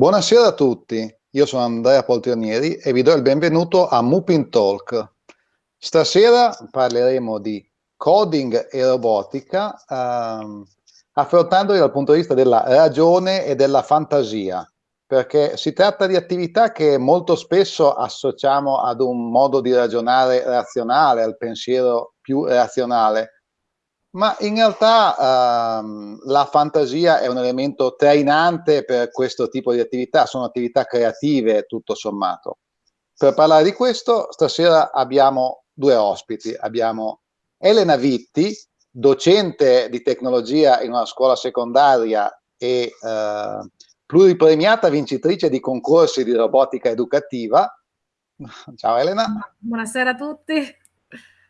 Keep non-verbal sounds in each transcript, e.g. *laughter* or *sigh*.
Buonasera a tutti, io sono Andrea Poltrionieri e vi do il benvenuto a Mupin Talk. Stasera parleremo di coding e robotica, ehm, affrontandoli dal punto di vista della ragione e della fantasia, perché si tratta di attività che molto spesso associamo ad un modo di ragionare razionale, al pensiero più razionale, ma in realtà ehm, la fantasia è un elemento trainante per questo tipo di attività, sono attività creative tutto sommato. Per parlare di questo, stasera abbiamo due ospiti. Abbiamo Elena Vitti, docente di tecnologia in una scuola secondaria e eh, pluripremiata vincitrice di concorsi di robotica educativa. Ciao Elena. Buonasera a tutti.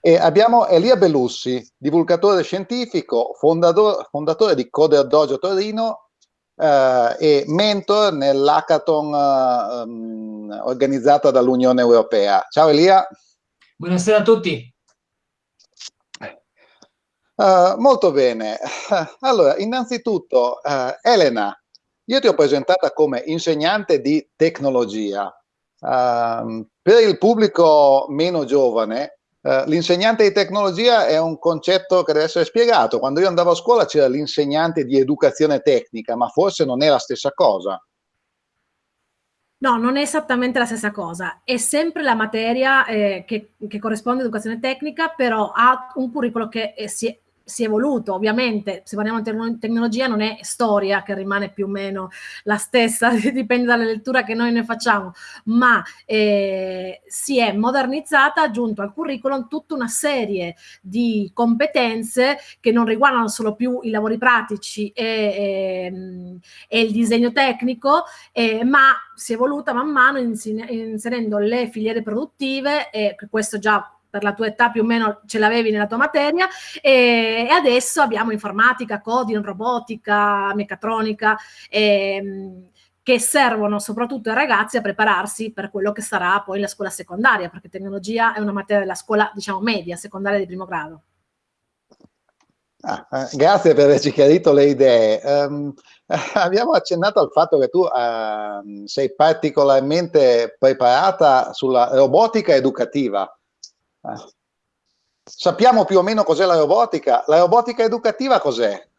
E abbiamo Elia Bellussi, divulgatore scientifico, fondatore, fondatore di Coder Dojo Torino eh, e mentor nell'hackathon eh, um, organizzata dall'Unione Europea. Ciao Elia. Buonasera a tutti. Uh, molto bene. Allora, innanzitutto, uh, Elena, io ti ho presentata come insegnante di tecnologia. Uh, per il pubblico meno giovane, Uh, l'insegnante di tecnologia è un concetto che deve essere spiegato. Quando io andavo a scuola c'era l'insegnante di educazione tecnica, ma forse non è la stessa cosa. No, non è esattamente la stessa cosa. È sempre la materia eh, che, che, corrisponde all'educazione tecnica, però ha un curriculum che eh, si, si è evoluto, ovviamente, se parliamo di tecnologia non è storia che rimane più o meno la stessa, *laughs* dipende dalla lettura che noi ne facciamo, ma eh, si è modernizzata, aggiunto al curriculum tutta una serie di competenze che non riguardano solo più i lavori pratici e, e, ehm, e il disegno tecnico, eh, ma si è evoluta man mano inserendo le filiere produttive, e questo già per la tua età più o meno ce l'avevi nella tua materia e, e, adesso abbiamo informatica, coding, robotica, meccatronica ehm, che servono soprattutto ai ragazzi a prepararsi per quello che sarà poi la scuola secondaria perché tecnologia è una materia della scuola diciamo media, secondaria di primo grado. Ah, eh, grazie per averci chiarito le idee. Um, *laughs* abbiamo accennato al fatto che tu uh, sei particolarmente preparata sulla robotica educativa. Eh. Sappiamo più o meno cos'è la robotica. La robotica educativa cos'è?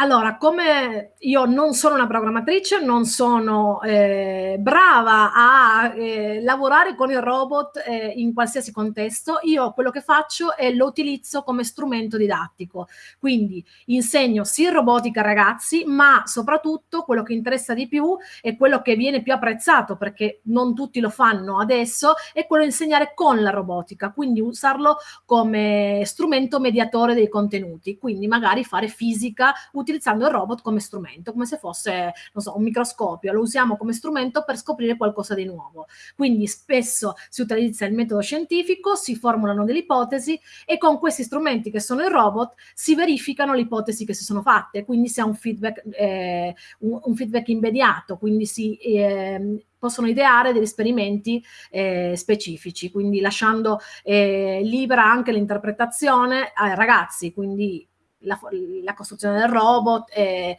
Allora, come io non sono una programmatrice, non sono eh, brava a eh, lavorare con il robot eh, in qualsiasi contesto, io quello che faccio è lo utilizzo come strumento didattico. Quindi insegno sì robotica ragazzi, ma soprattutto quello che interessa di più e quello che viene più apprezzato, perché non tutti lo fanno adesso, è quello di insegnare con la robotica, quindi usarlo come strumento mediatore dei contenuti, quindi magari fare fisica, utilizzando il robot come strumento, come se fosse, non so, un microscopio, lo usiamo come strumento per scoprire qualcosa di nuovo. Quindi spesso si utilizza il metodo scientifico, si formulano delle ipotesi e con questi strumenti che sono il robot si verificano le ipotesi che si sono fatte, quindi si ha un feedback, eh, un, un feedback immediato, quindi si eh, possono ideare degli esperimenti eh, specifici, quindi lasciando eh, libera anche l'interpretazione ai ragazzi, quindi la, la costruzione del robot e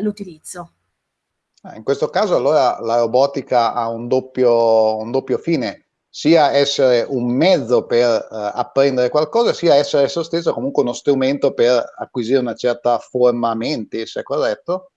l'utilizzo. Ah, in questo caso allora la robotica ha un doppio, un doppio fine, sia essere un mezzo per uh, apprendere qualcosa, sia essere esso stesso comunque uno strumento per acquisire una certa forma mentis, è corretto?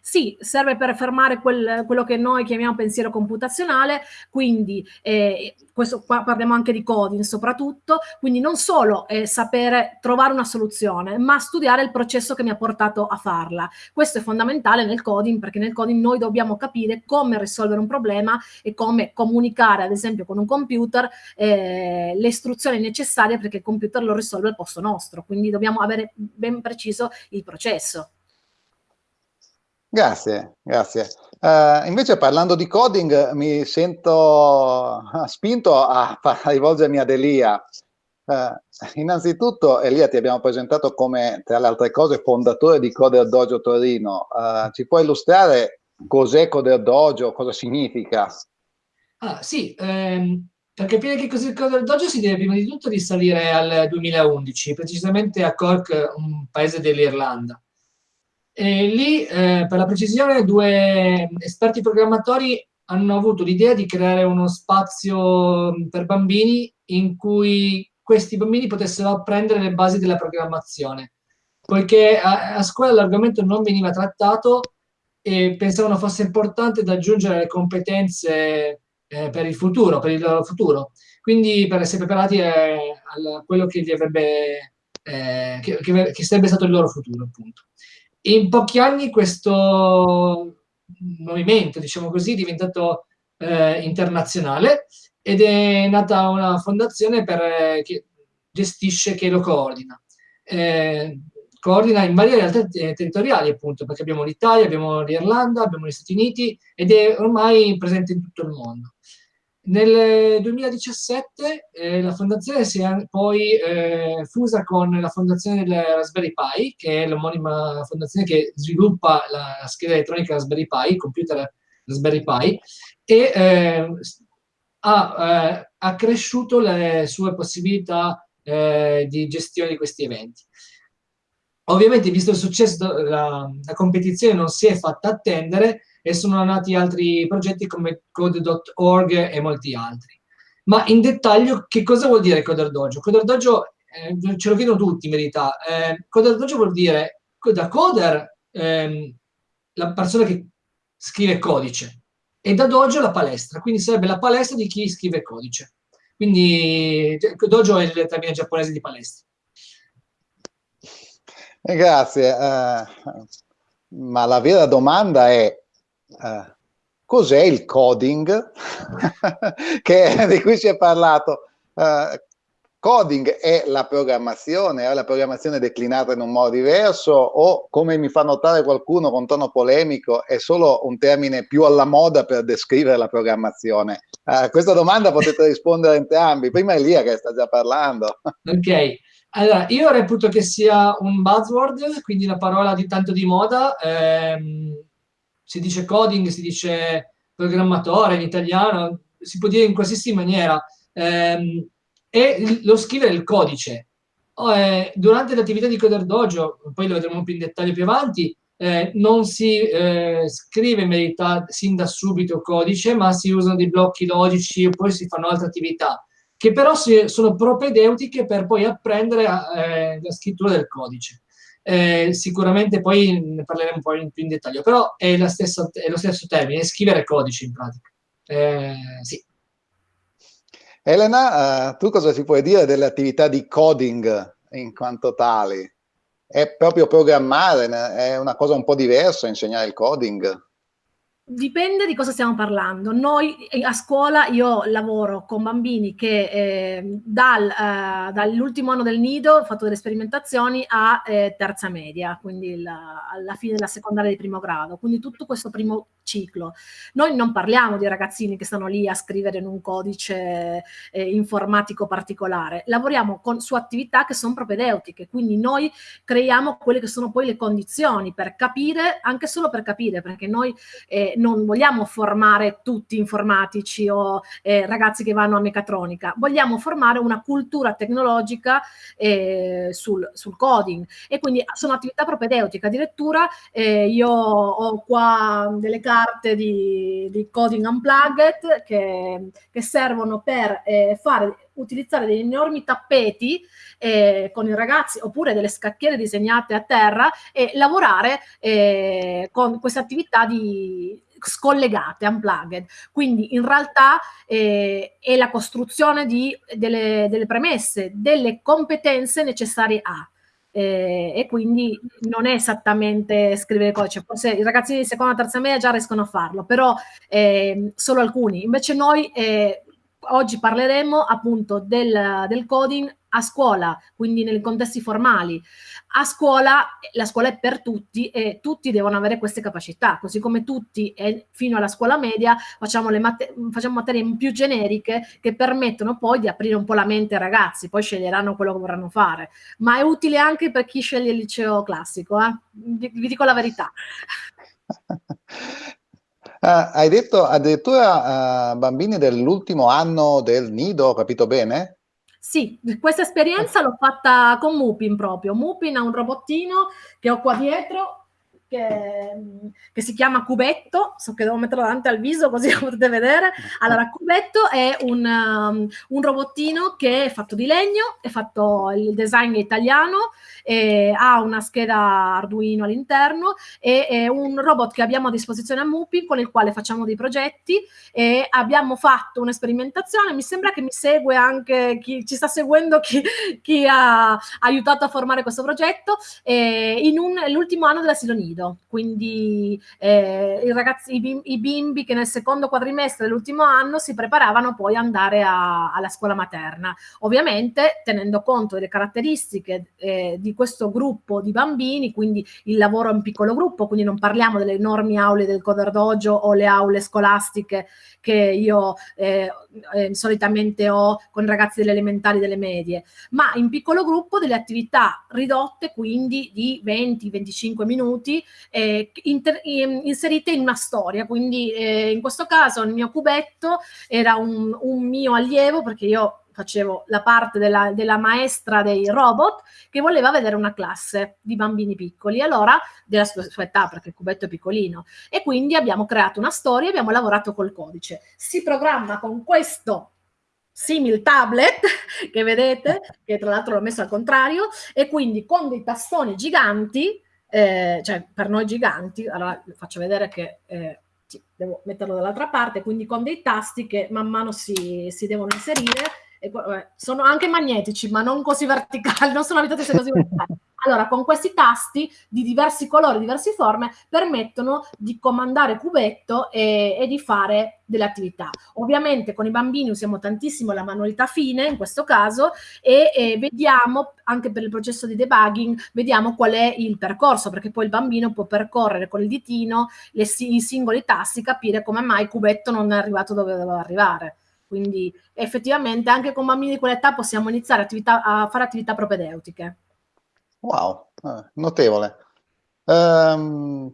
Sì, serve per fermare quel, quello che noi chiamiamo pensiero computazionale, quindi eh, questo qua parliamo anche di coding soprattutto, quindi non solo eh, sapere trovare una soluzione, ma studiare il processo che mi ha portato a farla. Questo è fondamentale nel coding perché nel coding noi dobbiamo capire come risolvere un problema e come comunicare ad esempio con un computer eh, le istruzioni necessarie perché il computer lo risolve al posto nostro, quindi dobbiamo avere ben preciso il processo. Grazie, grazie. Uh, invece parlando di coding mi sento spinto a, a rivolgermi ad Elia. Uh, innanzitutto Elia ti abbiamo presentato come tra le altre cose fondatore di Coder Dojo Torino. Uh, ci puoi illustrare cos'è Coder Dojo, cosa significa? Ah, sì, ehm, per capire che cos'è Coder Dojo si deve prima di tutto risalire al 2011, precisamente a Cork, un paese dell'Irlanda. E lì, eh, per la precisione, due esperti programmatori hanno avuto l'idea di creare uno spazio per bambini in cui questi bambini potessero apprendere le basi della programmazione, poiché a, a scuola l'argomento non veniva trattato e pensavano fosse importante da aggiungere le competenze eh, per il futuro, per il loro futuro. Quindi per essere preparati a, a quello che, avrebbe, eh, che, che, che sarebbe stato il loro futuro, appunto. In pochi anni questo movimento, diciamo così, è diventato eh, internazionale ed è nata una fondazione per, eh, che gestisce, che lo coordina. Eh, coordina in varie realtà territoriali, appunto, perché abbiamo l'Italia, abbiamo l'Irlanda, abbiamo gli Stati Uniti ed è ormai presente in tutto il mondo. Nel 2017 eh, la fondazione si è poi eh, fusa con la fondazione del Raspberry Pi, che è l'omonima fondazione che sviluppa la scheda elettronica Raspberry Pi, il computer Raspberry Pi, e eh, ha accresciuto le sue possibilità eh, di gestione di questi eventi. Ovviamente, visto il successo, la, la competizione non si è fatta attendere e sono nati altri progetti come Code.org e molti altri. Ma in dettaglio, che cosa vuol dire Coder Dojo? Coder Dojo, eh, ce lo chiedono tutti in verità, eh, Coder Dojo vuol dire da coder ehm, la persona che scrive codice e da dojo la palestra, quindi sarebbe la palestra di chi scrive codice. Quindi dojo è il termine giapponese di palestra. Eh, grazie, uh, ma la vera domanda è uh, cos'è il coding *laughs* che, di cui si è parlato? Uh, coding è la programmazione, è la programmazione declinata in un modo diverso o come mi fa notare qualcuno con tono polemico è solo un termine più alla moda per descrivere la programmazione? A questa domanda potete rispondere entrambi, prima Elia che sta già parlando. Ok, allora, io reputo che sia un buzzword, quindi una parola di tanto di moda. Ehm, si dice coding, si dice programmatore in italiano, si può dire in qualsiasi maniera. Ehm, e lo scrivere il codice. Oh, eh, durante l'attività di Coder Dojo, poi lo vedremo più in dettaglio più avanti, eh, non si eh, scrive in verità sin da subito codice, ma si usano dei blocchi logici e poi si fanno altre attività che però si, sono propedeutiche per poi apprendere eh, la scrittura del codice. Eh, sicuramente poi ne parleremo un po' in, più in dettaglio, però è, stessa, è, lo stesso termine, scrivere codice in pratica. Eh, sì. Elena, uh, tu cosa ci puoi dire delle attività di coding in quanto tali? È proprio programmare, è una cosa un po' diversa insegnare il coding? Dipende di cosa stiamo parlando. Noi eh, a scuola io lavoro con bambini che eh, dal, eh, dall'ultimo anno del nido ho fatto delle sperimentazioni a eh, terza media, quindi la, alla fine della secondaria di primo grado, quindi tutto questo primo ciclo. Noi non parliamo di ragazzini che stanno lì a scrivere in un codice eh, informatico particolare, lavoriamo con, su attività che sono propedeutiche, quindi noi creiamo quelle che sono poi le condizioni per capire, anche solo per capire, perché noi eh, non vogliamo formare tutti informatici o eh, ragazzi che vanno a meccatronica, vogliamo formare una cultura tecnologica eh, sul, sul, coding. E quindi sono attività propedeutiche, addirittura eh, io ho qua delle carte di, di coding unplugged che, che servono per eh, fare, utilizzare degli enormi tappeti eh, con i ragazzi oppure delle scacchiere disegnate a terra e lavorare eh, con queste attività di scollegate, unplugged. Quindi in realtà eh, è la costruzione di, delle, delle premesse, delle competenze necessarie a eh, e quindi non è esattamente scrivere codice, forse i ragazzi di seconda e terza media già riescono a farlo, però eh, solo alcuni. Invece noi eh, oggi parleremo appunto del, del coding a scuola, quindi nei contesti formali. A scuola, la scuola è per tutti e tutti devono avere queste capacità, così come tutti e fino alla scuola media facciamo, le mat facciamo materie più generiche che permettono poi di aprire un po' la mente ai ragazzi, poi sceglieranno quello che vorranno fare. Ma è utile anche per chi sceglie il liceo classico, eh? vi, vi dico la verità. Uh, *laughs* hai detto addirittura uh, bambini dell'ultimo anno del nido, ho capito bene? Sì, questa esperienza l'ho fatta con Mupin proprio. Mupin ha un robottino che ho qua dietro che, che, si chiama Cubetto, so che devo metterlo davanti al viso così lo potete vedere. Allora, Cubetto è un, um, un robottino che è fatto di legno, è fatto, il design italiano, ha una scheda Arduino all'interno è un robot che abbiamo a disposizione a Mupi con il quale facciamo dei progetti e abbiamo fatto un'esperimentazione, mi sembra che mi segue anche chi ci sta seguendo, chi, chi ha aiutato a formare questo progetto, eh, in l'ultimo anno dell'asilo nido, quindi eh, i, ragazzi, i, bimbi, i, bimbi, che nel secondo quadrimestre dell'ultimo anno si preparavano poi ad andare a, alla scuola materna, ovviamente tenendo conto delle caratteristiche eh, di questo gruppo di bambini, quindi il lavoro in piccolo gruppo, quindi non parliamo delle enormi aule del Coder Dojo o le aule scolastiche che io eh, eh, solitamente ho con ragazzi delle elementari, delle medie, ma in piccolo gruppo delle attività ridotte, quindi di 20-25 minuti, eh, inter- inserite in una storia. Quindi eh, in questo caso il mio cubetto era un, un mio allievo, perché io facevo la parte della, della, maestra dei robot che voleva vedere una classe di bambini piccoli, allora della sua, sua, età, perché il cubetto è piccolino, e quindi abbiamo creato una storia e abbiamo lavorato col codice. Si programma con questo simil tablet *laughs* che vedete, che tra l'altro l'ho messo al contrario, e quindi con dei tastoni giganti, eh, cioè per noi giganti, allora faccio vedere che... Eh, devo metterlo dall'altra parte, quindi con dei tasti che man mano si, si devono inserire e, vabbè, sono anche magnetici, ma non così verticali, *laughs* non sono abituati a essere così verticali. Allora, con questi tasti di diversi colori, diverse forme, permettono di comandare cubetto e, e, di fare delle attività. Ovviamente con i bambini usiamo tantissimo la manualità fine, in questo caso, e, e vediamo, anche per il processo di debugging, vediamo qual è il percorso, perché poi il bambino può percorrere con il ditino le, i singoli tasti, capire come mai il cubetto non è arrivato dove doveva arrivare. Quindi effettivamente anche con bambini di quell'età possiamo iniziare attività, a fare attività propedeutiche. Wow, eh, notevole. Um,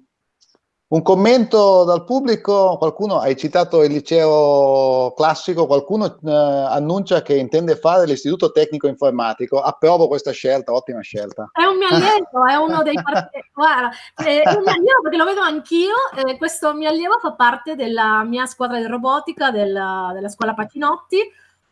un commento dal pubblico, qualcuno, hai citato il liceo classico, qualcuno eh, annuncia che intende fare l'istituto tecnico informatico, approvo questa scelta, ottima scelta. È un mio allievo, è uno dei *laughs* guarda, è un mio allievo perché lo vedo anch'io, eh, questo mio allievo fa parte della mia squadra di robotica della, della scuola Patinotti,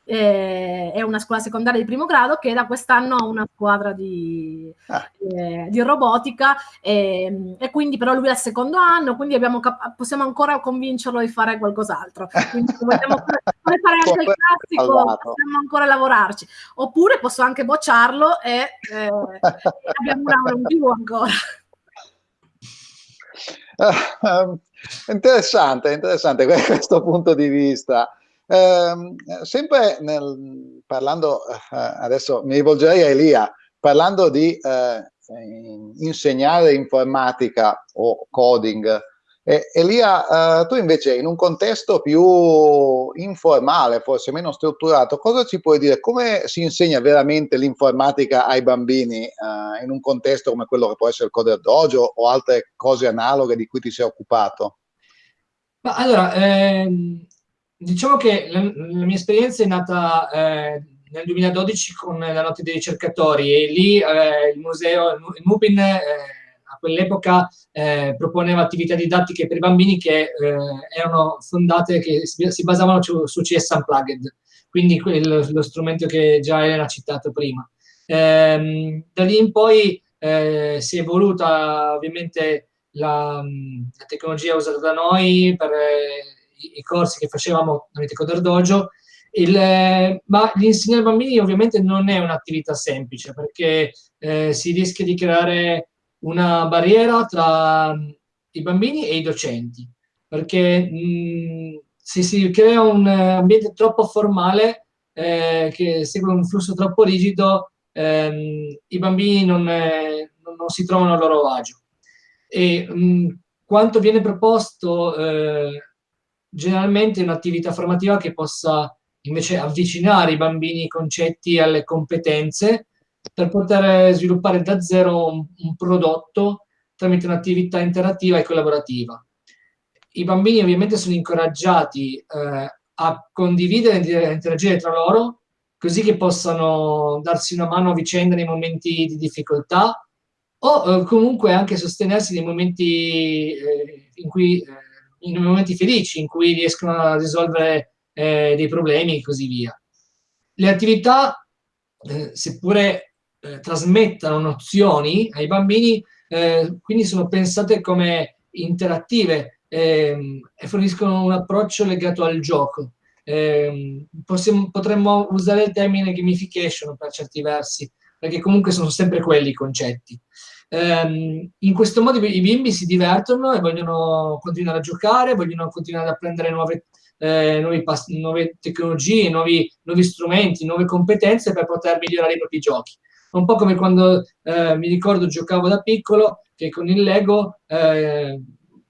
eh, è una scuola secondaria di primo grado che da quest'anno ha una squadra di, ah. eh, di robotica e, e, quindi però lui è al secondo anno, quindi abbiamo, possiamo ancora convincerlo di fare qualcos'altro. Quindi se vogliamo *laughs* fare, anche il classico, possiamo ancora lavorarci. Oppure posso anche bocciarlo e, eh, *laughs* abbiamo un anno in più ancora. Uh, interessante, interessante *laughs* questo punto di vista. Eh, sempre nel, parlando, eh, adesso mi rivolgerei a Elia, parlando di eh, insegnare informatica o coding, eh, Elia, tu invece in un contesto più informale, forse meno strutturato, cosa ci puoi dire? Come si insegna veramente l'informatica ai bambini eh, in un contesto come quello che può essere il Coder Dojo o altre cose analoghe di cui ti sei occupato? Ma allora, ehm, Diciamo che la, la, mia esperienza è nata eh, nel 2012 con la Notte dei ricercatori e lì eh, il museo, il Mupin eh, a quell'epoca eh, proponeva attività didattiche per i bambini che eh, erano fondate, che si, si basavano su, su, CS Unplugged, quindi quello, lo strumento che già era citato prima. Ehm, da lì in poi eh, si è evoluta ovviamente la, la, tecnologia usata da noi per i, corsi che facevamo tramite Coder Dojo, il, ma l'insegnare bambini ovviamente non è un'attività semplice perché eh, si rischia di creare una barriera tra i bambini e i docenti, perché mh, se si crea un ambiente troppo formale eh, che segue un flusso troppo rigido, ehm, i bambini non, eh, non, si trovano a loro agio. E mh, quanto viene proposto eh, generalmente un'attività formativa che possa invece avvicinare i bambini i concetti alle competenze per poter sviluppare da zero un, un prodotto tramite un'attività interattiva e collaborativa. I bambini ovviamente sono incoraggiati eh, a condividere e interagire tra loro così che possano darsi una mano a vicenda nei momenti di difficoltà o eh, comunque anche sostenersi nei momenti eh, in cui eh, in momenti felici in cui riescono a risolvere eh, dei problemi e così via. Le attività, eh, seppure eh, trasmettano nozioni ai bambini, eh, quindi sono pensate come interattive ehm, e forniscono un approccio legato al gioco. Eh, possiamo, potremmo usare il termine gamification per certi versi, perché comunque sono sempre quelli i concetti. Um, in questo modo i bimbi si divertono e vogliono continuare a giocare, vogliono continuare ad apprendere nuove, eh, nuove tecnologie, nuovi, nuovi, strumenti, nuove competenze per poter migliorare i propri giochi. Un po' come quando eh, mi ricordo giocavo da piccolo che con il Lego eh,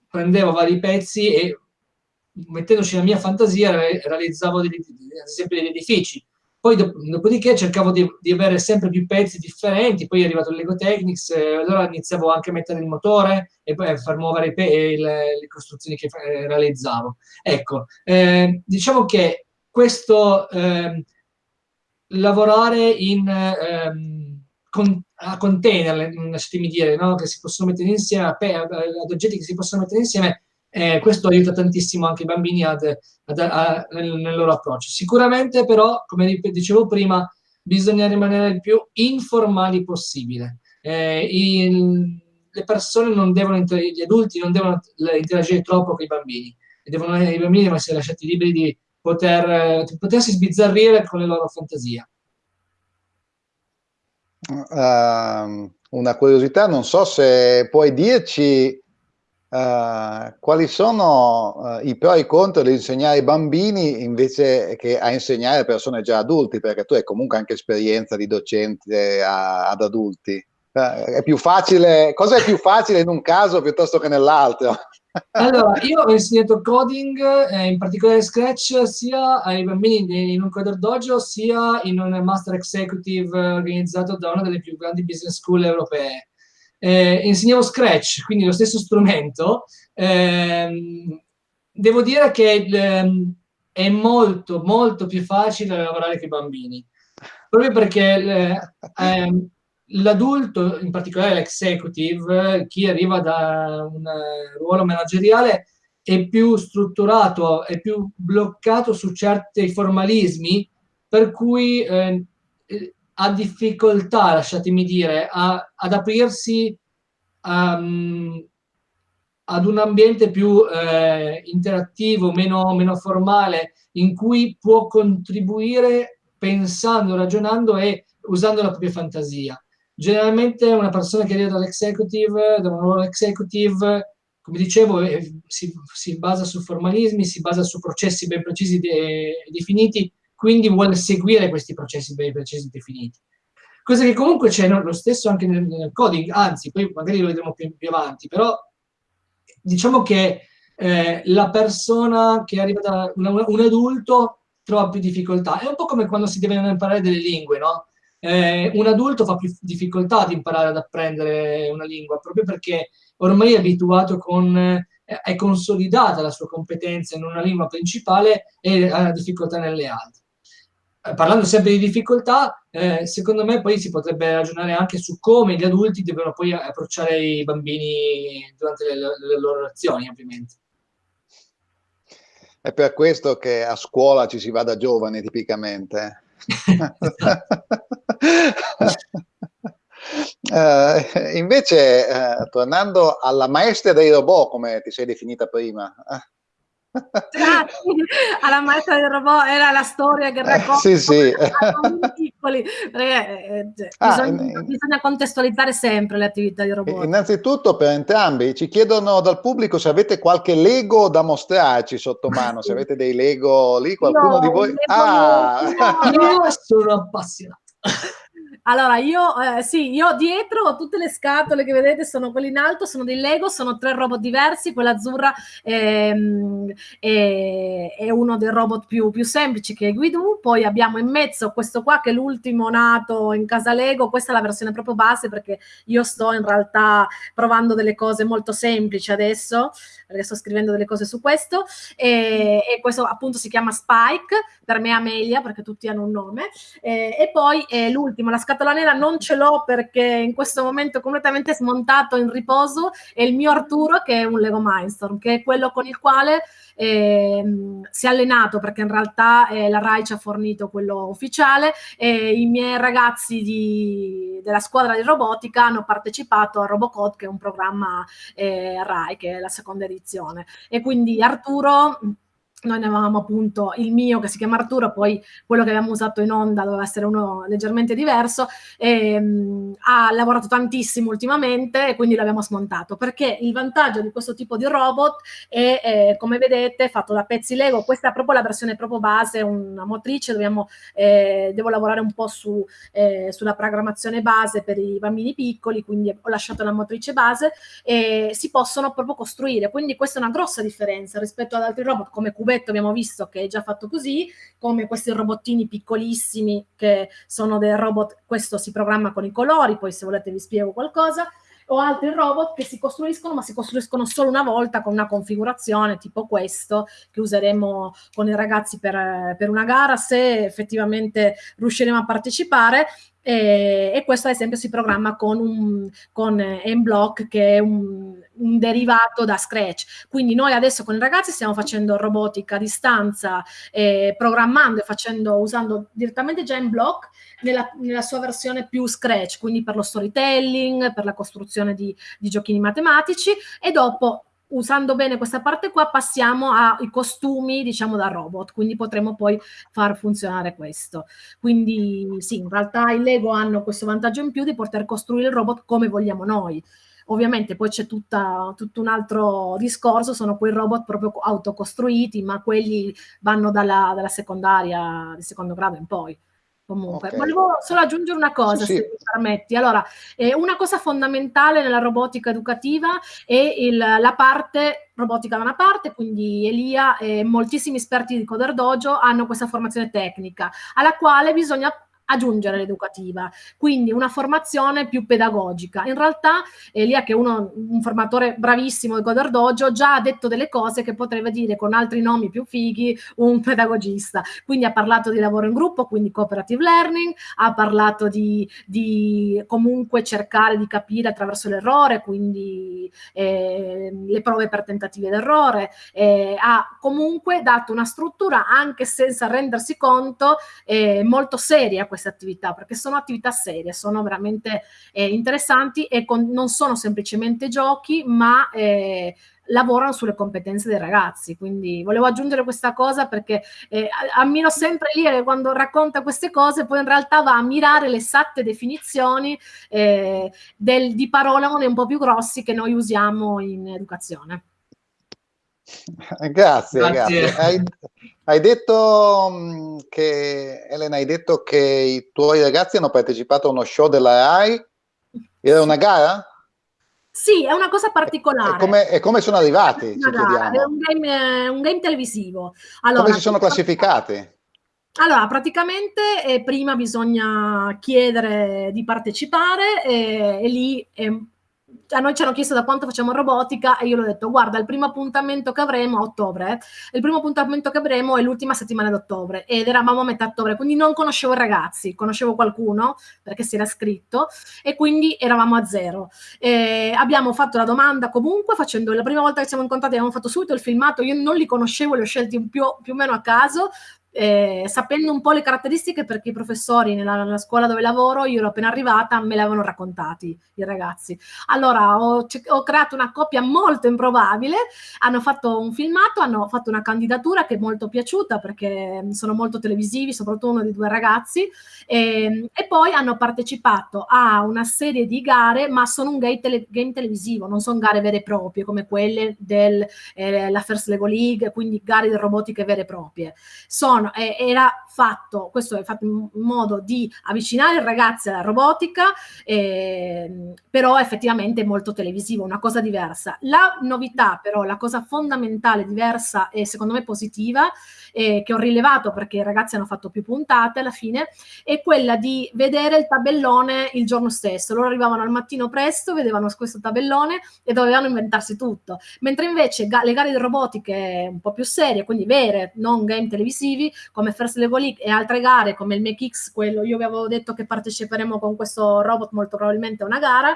prendevo vari pezzi e mettendoci la mia fantasia realizzavo degli, ad esempio degli edifici poi dopodiché cercavo di, di, avere sempre più pezzi differenti, poi è arrivato il Lego Technics, eh, allora iniziavo anche a mettere il motore e poi a far muovere le, le, costruzioni che eh, realizzavo. Ecco, eh, diciamo che questo ehm, lavorare in, ehm, con, a container, lasciatemi dire, no? che si possono mettere insieme, ad oggetti che si possono mettere insieme, eh, questo aiuta tantissimo anche i bambini ad, ad, a, nel, nel, loro approccio. Sicuramente però, come dicevo prima, bisogna rimanere il più informali possibile. Eh, il, le persone non devono, gli adulti non devono interagire troppo con i bambini, devono, i bambini devono essere lasciati liberi di poter, di potersi sbizzarrire con le loro fantasie. Uh, una curiosità, non so se puoi dirci Uh, quali sono uh, i pro e i contro di insegnare ai bambini invece che a insegnare persone già adulti, perché tu hai comunque anche esperienza di docente a, ad adulti. Uh, è più facile, cosa è più facile in un caso piuttosto che nell'altro? *laughs* allora, io ho insegnato coding, eh, in particolare Scratch, sia ai bambini in un Coder Dojo, sia in un Master Executive organizzato da una delle più grandi business school europee eh, insegnavo Scratch, quindi lo stesso strumento, ehm, devo dire che ehm, è molto, molto più facile lavorare con i bambini, proprio perché ehm, l'adulto, in particolare l'executive, chi arriva da un ruolo manageriale, è più strutturato, è più bloccato su certi formalismi, per cui eh, ha difficoltà, lasciatemi dire, a, ad aprirsi um, ad un ambiente più eh, interattivo, meno, meno formale, in cui può contribuire pensando, ragionando e usando la propria fantasia. Generalmente una persona che arriva dall'executive, da un ruolo executive, come dicevo, eh, si, si, basa su formalismi, si basa su processi ben precisi e definiti, quindi vuole seguire questi processi ben precisi definiti. Cosa che comunque c'è lo stesso anche nel, nel, coding, anzi, poi magari lo vedremo più, più avanti, però diciamo che eh, la persona che arriva da una, un adulto trova più difficoltà. È un po' come quando si devono imparare delle lingue, no? Eh, un adulto fa più difficoltà ad imparare ad apprendere una lingua, proprio perché ormai è abituato con, eh, è consolidata la sua competenza in una lingua principale e ha difficoltà nelle altre. Eh, parlando sempre di difficoltà, eh, secondo me poi si potrebbe ragionare anche su come gli adulti devono poi approcciare i bambini durante le, le loro lezioni, ovviamente. È per questo che a scuola ci si va da giovani, tipicamente. uh, *laughs* invece, uh, tornando alla maestra dei robot, come ti sei definita prima, alla maestra del robot era la storia che racconta sì, sì. piccoli. Perché, eh, cioè, ah, bisogna, in, bisogna, contestualizzare sempre le attività di robot. Innanzitutto per entrambi ci chiedono dal pubblico se avete qualche Lego da mostrarci sotto mano se avete dei Lego lì qualcuno no, di voi? ah. io sono appassionato *laughs* allora, io, eh, sì, io dietro tutte le scatole che vedete, sono quelle in alto, sono dei Lego, sono tre robot diversi, quella azzurra ehm, è, è, uno dei robot più, più semplici che è Guidu, poi abbiamo in mezzo questo qua che è l'ultimo nato in casa Lego, questa è la versione proprio base perché io sto in realtà provando delle cose molto semplici adesso, perché sto scrivendo delle cose su questo, e, e questo appunto si chiama Spike, per me Amelia, perché tutti hanno un nome, e, e poi l'ultimo, la scatola nera non ce l'ho perché in questo momento è completamente smontato in riposo è il mio Arturo che è un Lego Mindstorm, che è quello con il quale eh, si è allenato perché in realtà eh, la RAI ci ha fornito quello ufficiale e i miei ragazzi di, della squadra di robotica hanno partecipato a Robocode che è un programma eh, RAI che è la seconda edizione. E quindi Arturo noi ne avevamo appunto il mio che si chiama Arturo, poi quello che abbiamo usato in onda doveva essere uno leggermente diverso, e, ehm, mh, ha lavorato tantissimo ultimamente e quindi l'abbiamo smontato, perché il vantaggio di questo tipo di robot è, è come vedete, fatto da pezzi Lego, questa è proprio la versione proprio base, una motrice, dobbiamo, eh, devo lavorare un po' su, eh, sulla programmazione base per i bambini piccoli, quindi ho lasciato la motrice base e si possono proprio costruire, quindi questa è una grossa differenza rispetto ad altri robot come Cubase cubetto abbiamo visto che è già fatto così, come questi robottini piccolissimi che sono dei robot, questo si programma con i colori, poi se volete vi spiego qualcosa, o altri robot che si costruiscono, ma si costruiscono solo una volta con una configurazione tipo questo che useremo con i ragazzi per, per una gara se effettivamente riusciremo a partecipare e, e, questo ad esempio si programma con, un, con M-Block che è un, un, derivato da Scratch. Quindi noi adesso con i ragazzi stiamo facendo robotica a distanza, eh, programmando e facendo, usando direttamente già M-Block nella, nella, sua versione più Scratch, quindi per lo storytelling, per la costruzione di, di giochini matematici e dopo usando bene questa parte qua passiamo ai costumi diciamo da robot. Quindi potremo poi far funzionare questo. Quindi sì in realtà i Lego hanno questo vantaggio in più di poter costruire il robot come vogliamo noi. Ovviamente poi c'è tutto un altro discorso sono quei robot proprio autocostruiti ma quelli vanno dalla, dalla secondaria di secondo grado in poi Comunque, okay. volevo solo aggiungere una cosa, sì, se sì. mi permetti. Allora, eh, una cosa fondamentale nella robotica educativa è il, la parte robotica da una parte, quindi Elia e moltissimi esperti di Coder Dojo hanno questa formazione tecnica, alla quale bisogna aggiungere l'educativa, quindi una formazione più pedagogica. In realtà Elia, che è uno, un formatore bravissimo di Coder Dojo, già ha detto delle cose che potrebbe dire con altri nomi più fighi un pedagogista. Quindi ha parlato di lavoro in gruppo, quindi cooperative learning, ha parlato di, di comunque cercare di capire attraverso l'errore, quindi eh, le prove per tentativi d'errore, eh, ha comunque dato una struttura anche senza rendersi conto eh, molto seria queste attività, perché sono attività serie, sono veramente eh, interessanti e con, non sono semplicemente giochi, ma eh, lavorano sulle competenze dei ragazzi. Quindi volevo aggiungere questa cosa perché eh, ammiro sempre lì che quando racconta queste cose, poi in realtà va a mirare le esatte definizioni eh, del, di parolone un po' più grossi che noi usiamo in educazione. Grazie, grazie. grazie. Hai, hai, detto mm, che, Elena, hai detto che i tuoi ragazzi hanno partecipato a uno show della RAI? Era una gara? Sì, è una cosa particolare. E come, e come sono arrivati? È, è un, game, un game, televisivo. Allora, come si sono classificati? Allora, praticamente eh, prima bisogna chiedere di partecipare eh, e lì è a noi ci hanno chiesto da quanto facciamo robotica e io l'ho detto guarda il primo appuntamento che avremo a ottobre il primo appuntamento che avremo è l'ultima settimana d'ottobre ed eravamo a metà ottobre quindi non conoscevo i ragazzi conoscevo qualcuno perché si era scritto e quindi eravamo a zero. E abbiamo fatto la domanda comunque facendo la prima volta che siamo incontrati abbiamo fatto subito il filmato io non li conoscevo li ho scelti più, più o meno a caso eh, sapendo un po' le caratteristiche perché i professori nella, nella, scuola dove lavoro, io ero appena arrivata, me le avevano raccontati i ragazzi. Allora ho, ho, creato una coppia molto improbabile, hanno fatto un filmato, hanno fatto una candidatura che è molto piaciuta perché sono molto televisivi, soprattutto uno dei due ragazzi, e, ehm, e poi hanno partecipato a una serie di gare, ma sono un game, tele, game televisivo, non sono gare vere e proprie come quelle della eh, First Lego League, quindi gare di robotiche vere e proprie. Sono no, eh, era fatto, questo è fatto in modo di avvicinare i ragazzi alla robotica, eh, però effettivamente molto televisivo, una cosa diversa. La novità però, la cosa fondamentale, diversa e secondo me positiva, eh, che ho rilevato perché i ragazzi hanno fatto più puntate alla fine, è quella di vedere il tabellone il giorno stesso. Loro arrivavano al mattino presto, vedevano questo tabellone e dovevano inventarsi tutto. Mentre invece ga le gare di robotiche un po' più serie, quindi vere, non game televisivi, come First Level League e altre gare come il MakeX, quello io vi avevo detto che parteciperemo con questo robot molto probabilmente a una gara,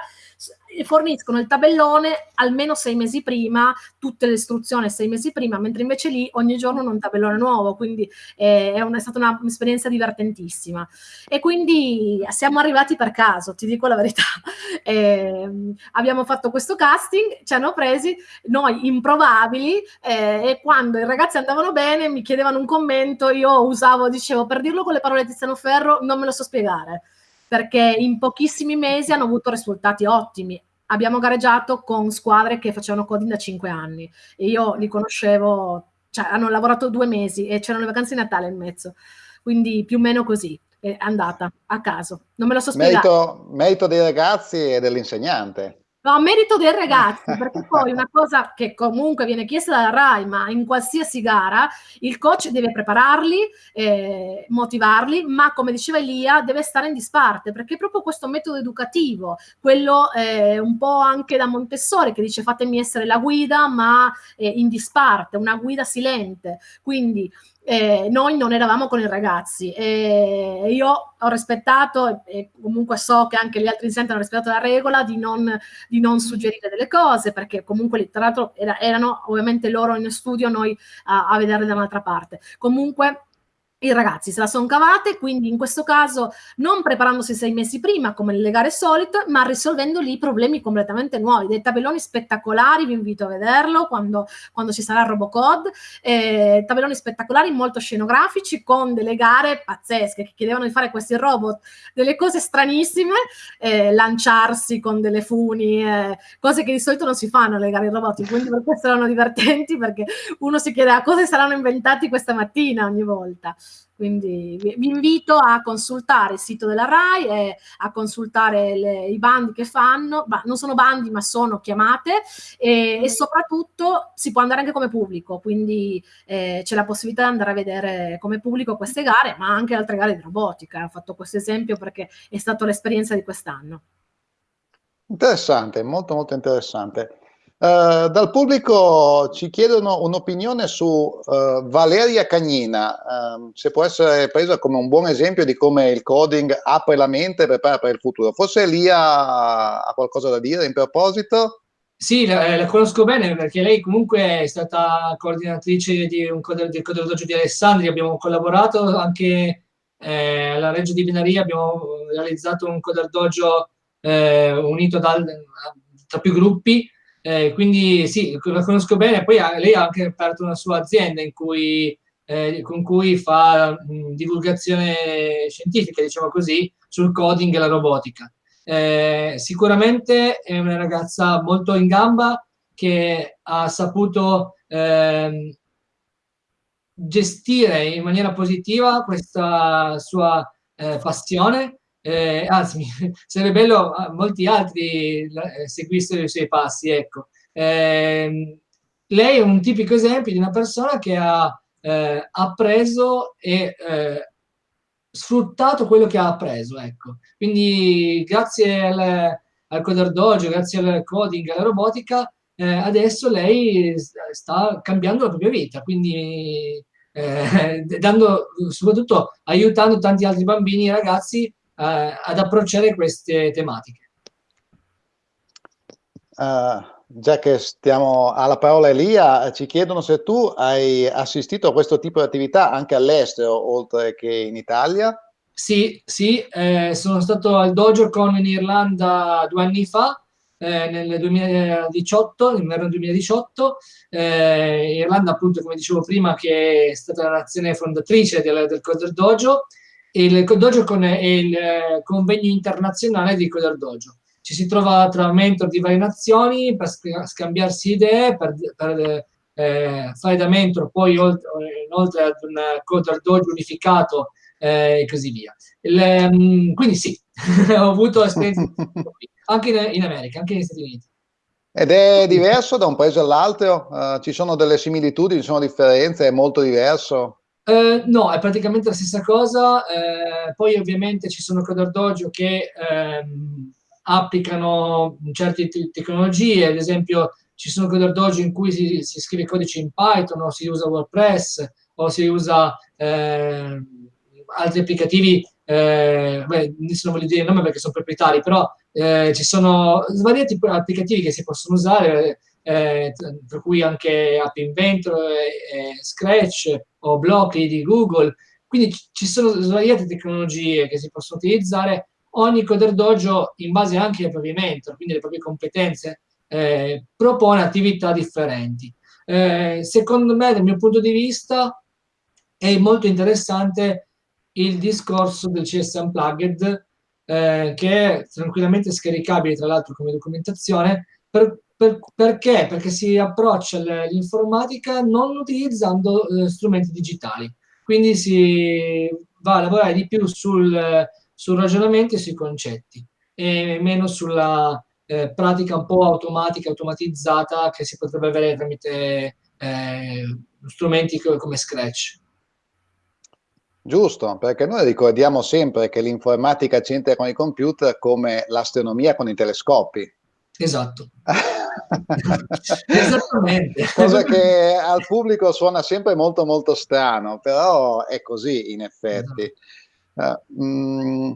forniscono il tabellone almeno sei mesi prima, tutte le istruzioni sei mesi prima, mentre invece lì ogni giorno un tabellone nuovo, quindi eh, è, una, è, stata un'esperienza divertentissima. E quindi siamo arrivati per caso, ti dico la verità. *laughs* Eh, abbiamo fatto questo casting, ci hanno presi noi improbabili eh, e quando i ragazzi andavano bene mi chiedevano un commento, io usavo, dicevo, per dirlo con le parole di Tiziano Ferro, non me lo so spiegare perché in pochissimi mesi hanno avuto risultati ottimi. Abbiamo gareggiato con squadre che facevano coding da cinque anni e io li conoscevo, cioè hanno lavorato due mesi e c'erano le vacanze di Natale in mezzo, quindi più o meno così è andata a caso. Non me lo so spiegare. Merito, merito dei ragazzi e dell'insegnante. No, a merito dei ragazzi, *laughs* perché poi una cosa che comunque viene chiesta dalla RAI, ma in qualsiasi gara, il coach deve prepararli, eh, motivarli, ma come diceva Elia, deve stare in disparte, perché proprio questo metodo educativo, quello eh, un po' anche da Montessori, che dice fatemi essere la guida, ma eh, in disparte, una guida silente. Quindi eh, noi non eravamo con i ragazzi e io ho rispettato e comunque so che anche gli altri insegnanti hanno rispettato la regola di non, di non suggerire delle cose perché comunque tra l'altro era, erano ovviamente loro in studio noi a, a vedere da un'altra parte. Comunque i ragazzi se la sono cavate, quindi in questo caso non preparandosi sei mesi prima come nelle gare solite, ma risolvendo lì problemi completamente nuovi, dei tabelloni spettacolari, vi invito a vederlo quando, quando ci sarà il Robocode, eh, tabelloni spettacolari molto scenografici con delle gare pazzesche che chiedevano di fare questi robot, delle cose stranissime, eh, lanciarsi con delle funi, eh, cose che di solito non si fanno nelle gare robotiche, quindi per questo erano divertenti perché uno si chiede a cosa saranno inventati questa mattina ogni volta. Quindi vi invito a consultare il sito della RAI e a consultare le, i bandi che fanno, bah, non sono bandi ma sono chiamate e, e, soprattutto si può andare anche come pubblico, quindi eh, c'è la possibilità di andare a vedere come pubblico queste gare, ma anche altre gare di robotica. Ho fatto questo esempio perché è stata l'esperienza di quest'anno. Interessante, molto molto interessante. Uh, dal pubblico ci chiedono un'opinione su uh, Valeria Cagnina, uh, se può essere presa come un buon esempio di come il coding apre la mente e prepara per il futuro. Forse Elia ha qualcosa da dire in proposito? Sì, la, la, conosco bene perché lei comunque è stata coordinatrice di un coder, del Coder Dojo di Alessandria, abbiamo collaborato anche eh, alla Reggio di Venaria, abbiamo realizzato un Coder Dojo eh, unito dal, tra più gruppi eh, quindi sì, la conosco bene, poi ha, lei ha anche aperto una sua azienda cui, eh, con cui fa mh, divulgazione scientifica, diciamo così, sul coding e la robotica. Eh, sicuramente è una ragazza molto in gamba che ha saputo ehm, gestire in maniera positiva questa sua eh, passione eh, anzi, *laughs* sarebbe bello a molti altri eh, seguissero i suoi passi, ecco. Eh, lei è un tipico esempio di una persona che ha eh, appreso e eh, sfruttato quello che ha appreso, ecco. Quindi grazie al, al Coder Dojo, grazie al coding, alla robotica, adesso lei sta cambiando la propria vita, quindi *laughs* dando, soprattutto aiutando tanti altri bambini e ragazzi ad approcciare queste tematiche. Uh, già che stiamo alla parola Elia, ci chiedono se tu hai assistito a questo tipo di attività anche all'estero, oltre che in Italia. Sì, sì, eh, sono stato al Dojo Con in Irlanda due anni fa, eh, nel 2018, nell'inverno 2018. Eh, Irlanda, appunto, come dicevo prima, che è stata la nazione fondatrice del, del Coder Dojo, il dojo con il eh, convegno internazionale di Coder. Ci si trova tra mentor di varie nazioni per scambiarsi idee, per, per eh, fare da mentor poi oltre, ad un Coder unificato eh, e così via. Il, um, quindi sì, *laughs* ho avuto esperienze anche in, in, America, anche negli Stati Uniti. Ed è diverso da un paese all'altro? Uh, ci sono delle similitudini, ci sono differenze, è molto diverso? Eh, no, è praticamente la stessa cosa. Eh, poi ovviamente ci sono Coder Dojo che ehm, applicano certe te tecnologie, ad esempio ci sono Coder Dojo in cui si, si, scrive codice in Python o si usa WordPress o si usa eh, altri applicativi, eh, beh, non voglio dire il nome perché sono proprietari, però eh, ci sono svariati applicativi che si possono usare, eh, tra cui anche App Inventor, eh, Scratch o Blockly di Google, quindi ci sono svariate tecnologie che si possono utilizzare, ogni Coder Dojo in base anche ai propri mentor, quindi alle proprie competenze, eh, propone attività differenti. Eh, secondo me, dal mio punto di vista, è molto interessante il discorso del CS Unplugged, eh, che è tranquillamente scaricabile, tra l'altro, come documentazione, per, per, perché? Perché si approccia l'informatica non utilizzando eh, strumenti digitali. Quindi si va a lavorare di più sul, sul ragionamento e sui concetti e meno sulla eh, pratica un po' automatica, automatizzata che si potrebbe avere tramite eh, strumenti come Scratch. Giusto, perché noi ricordiamo sempre che l'informatica c'entra con i computer come l'astronomia con i telescopi. Esatto. *laughs* Esattamente. Cosa che al pubblico suona sempre molto molto strano, però è così in effetti. Esatto. Uh, mm,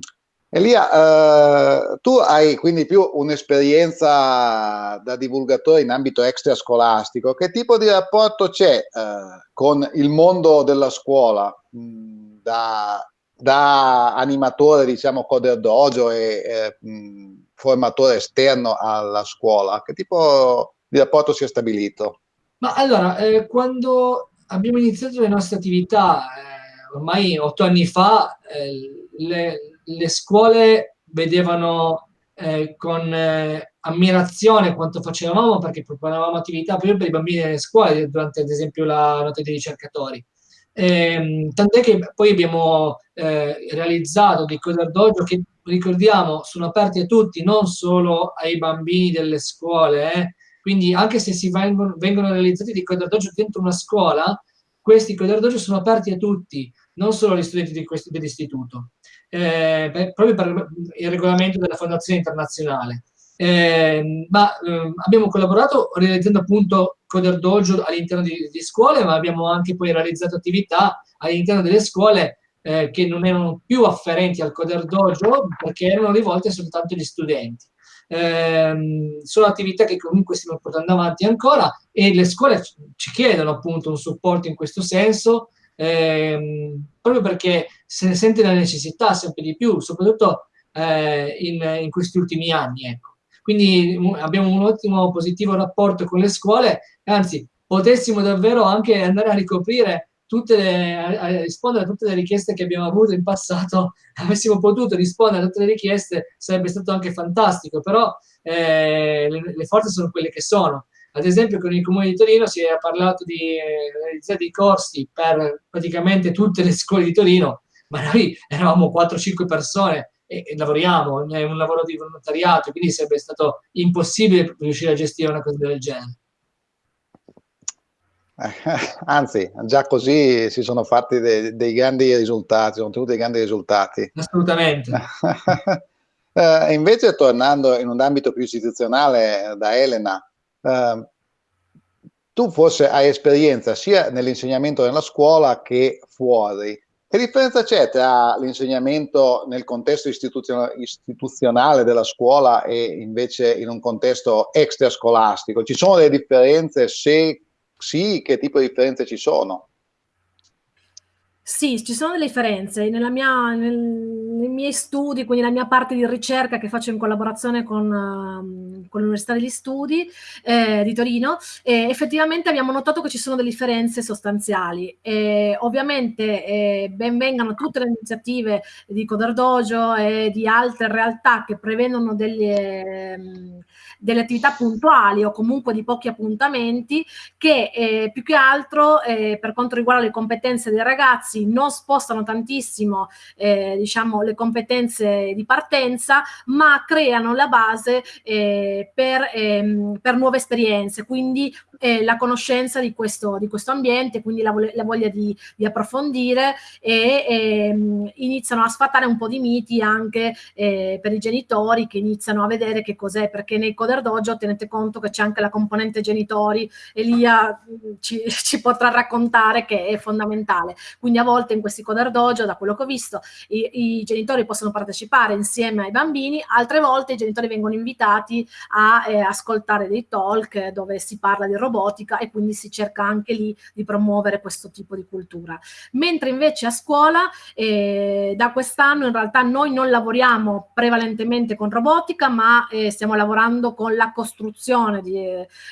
Elia, uh, tu hai quindi più un'esperienza da divulgatore in ambito extrascolastico. Che tipo di rapporto c'è uh, con il mondo della scuola mh, da, da, animatore, diciamo, coder dojo e eh, mh, formatore esterno alla scuola? Che tipo di rapporto si è stabilito? Ma allora, eh, quando abbiamo iniziato le nostre attività, eh, ormai otto anni fa, eh, le le scuole vedevano eh, con eh, ammirazione quanto facevamo perché proponevamo attività proprio per i bambini nelle scuole durante ad esempio la notte dei ricercatori. Eh, tant'è che poi abbiamo eh, realizzato dei Coder Dojo che ricordiamo sono aperti a tutti, non solo ai bambini delle scuole. Eh. Quindi anche se si vengono, vengono realizzati dei Coder Dojo dentro una scuola, questi Coder Dojo sono aperti a tutti, non solo agli studenti dell'istituto eh, proprio per il regolamento della Fondazione Internazionale. Eh, ma eh, abbiamo collaborato realizzando appunto Coder Dojo all'interno di, di, scuole, ma abbiamo anche poi realizzato attività all'interno delle scuole eh, che non erano più afferenti al Coder Dojo perché erano rivolte soltanto agli studenti. Eh, sono attività che comunque stiamo portando avanti ancora e le scuole ci chiedono appunto un supporto in questo senso ehm, proprio perché se ne sente la necessità sempre di più, soprattutto eh, in, in, questi ultimi anni. Ecco. Quindi abbiamo un ottimo positivo rapporto con le scuole, anzi potessimo davvero anche andare a ricoprire le, a rispondere a tutte le richieste che abbiamo avuto in passato, *laughs* avessimo potuto rispondere a tutte le richieste sarebbe stato anche fantastico, però eh, le, le forze sono quelle che sono ad esempio con il Comune di Torino si è parlato di eh, realizzare dei corsi per praticamente tutte le scuole di Torino, ma noi eravamo 4-5 persone e, e, lavoriamo, è un lavoro di volontariato, quindi sarebbe stato impossibile riuscire a gestire una cosa del genere. *laughs* Anzi, già così si sono fatti dei, dei grandi risultati, sono ottenuti dei grandi risultati. Assolutamente. uh, *laughs* invece, tornando in un ambito più istituzionale da Elena, Ehm, tu forse hai esperienza sia nell'insegnamento nella scuola che fuori. Che differenza c'è tra l'insegnamento nel contesto istituzionale della scuola e invece in un contesto extrascolastico? Ci sono delle differenze? Se sì, che tipo di differenze ci sono? Sì, ci sono delle differenze. Nella mia, nel, nei miei studi, quindi la mia parte di ricerca che faccio in collaborazione con, uh, con l'Università degli Studi eh, di Torino, eh, effettivamente abbiamo notato che ci sono delle differenze sostanziali. Eh, ovviamente eh, ben vengano tutte le iniziative di Coder Dojo e di altre realtà che prevedono delle... Um, delle attività puntuali o comunque di pochi appuntamenti che eh, più che altro eh, per quanto riguarda le competenze dei ragazzi non spostano tantissimo eh, diciamo le competenze di partenza ma creano la base eh, per, ehm, per nuove esperienze. Quindi eh, la conoscenza di questo, di questo, ambiente, quindi la, la voglia di, di, approfondire e eh, iniziano a sfatare un po' di miti anche eh, per i genitori che iniziano a vedere che cos'è, perché nei Coder Dojo tenete conto che c'è anche la componente genitori, Elia mm, ci, *laughs* ci, potrà raccontare che è fondamentale. Quindi a volte in questi Coder Dojo, da quello che ho visto, i, i genitori possono partecipare insieme ai bambini, altre volte i genitori vengono invitati a eh, ascoltare dei talk dove si parla di robotica e quindi si cerca anche lì di promuovere questo tipo di cultura. Mentre invece a scuola eh, da quest'anno in realtà noi non lavoriamo prevalentemente con robotica ma eh, stiamo lavorando con la costruzione, di,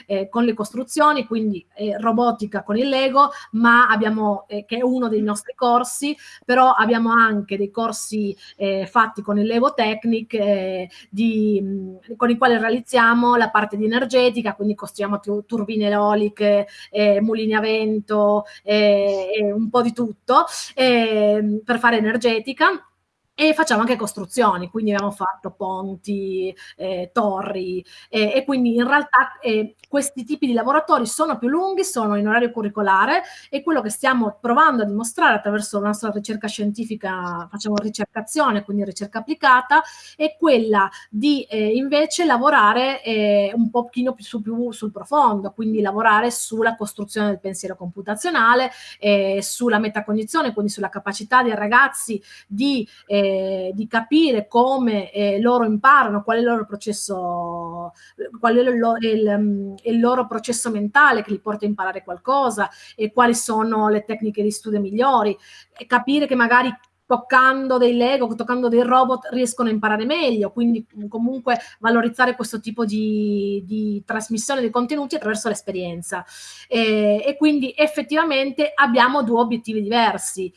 eh, con le costruzioni, quindi eh, robotica con il Lego, ma abbiamo, eh, che è uno dei nostri corsi, però abbiamo anche dei corsi eh, fatti con il Lego Technic di, mh, con i quali realizziamo la parte di energetica, quindi costruiamo turbine eoliche, eh, mulini a vento, eh, un po' di tutto eh, per fare energetica e facciamo anche costruzioni, quindi abbiamo fatto ponti, eh, torri eh, e quindi in realtà eh, questi tipi di lavoratori sono più lunghi, sono in orario curricolare e quello che stiamo provando a dimostrare attraverso la nostra ricerca scientifica, facciamo ricercazione, quindi ricerca applicata, è quella di eh, invece lavorare eh, un pochino più, su, più sul profondo, quindi lavorare sulla costruzione del pensiero computazionale, eh, sulla metacognizione, quindi sulla capacità dei ragazzi di eh, di capire come eh, loro imparano, qual è il loro processo, qual è il, il, il, loro processo mentale che li porta a imparare qualcosa e quali sono le tecniche di studio migliori, e capire che magari toccando dei Lego, toccando dei robot riescono a imparare meglio, quindi comunque valorizzare questo tipo di, di trasmissione dei contenuti attraverso l'esperienza. E, e, quindi effettivamente abbiamo due obiettivi diversi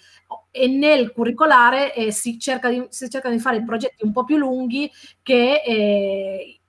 e nel curricolare eh, si, cerca di, si cerca di fare progetti un po' più lunghi che eh,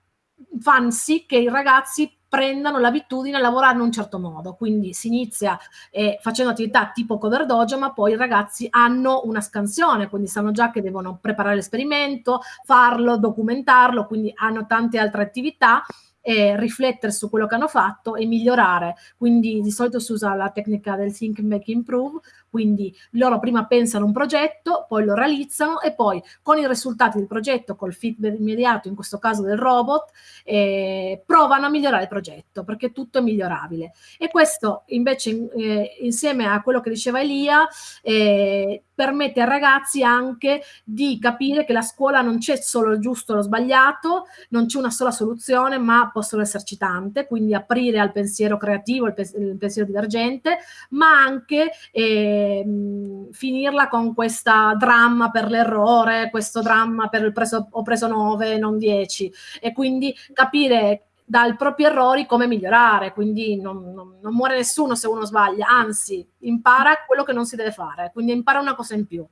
fanno sì che i ragazzi prendano l'abitudine a lavorare in un certo modo. Quindi si inizia eh, facendo attività tipo cover dojo, ma poi i ragazzi hanno una scansione, quindi sanno già che devono preparare l'esperimento, farlo, documentarlo, quindi hanno tante altre attività e riflettere su quello che hanno fatto e migliorare. Quindi di solito si usa la tecnica del think, make, improve, quindi loro prima pensano un progetto, poi lo realizzano e poi con i risultati del progetto, col feedback immediato, in questo caso del robot, eh, provano a migliorare il progetto perché tutto è migliorabile. E questo invece eh, insieme a quello che diceva Elia eh, permette ai ragazzi anche di capire che la scuola non c'è solo il giusto o lo sbagliato, non c'è una sola soluzione, ma possono esserci tante, quindi aprire al pensiero creativo, il, pensiero divergente, ma anche eh, Ehm, finirla con questa dramma per l'errore, questo dramma per il preso, ho preso 9, non 10 e quindi capire dai propri errori come migliorare, quindi non, non, non, muore nessuno se uno sbaglia, anzi impara quello che non si deve fare, quindi impara una cosa in più.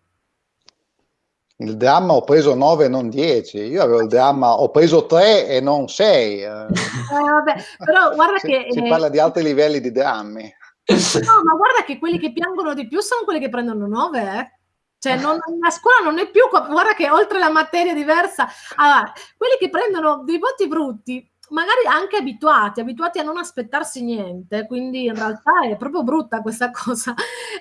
Il dramma ho preso 9 e non 10, io avevo il dramma ho preso 3 e non 6. Eh, vabbè, però guarda si, che... Si eh, parla di altri livelli di drammi. No, *laughs* ma guarda che quelli che piangono di più sono quelli che prendono 9, eh. Cioè, non, la scuola non è più, guarda che oltre la materia diversa, allora, quelli che prendono dei voti brutti magari anche abituati, abituati a non aspettarsi niente, quindi in realtà è proprio brutta questa cosa.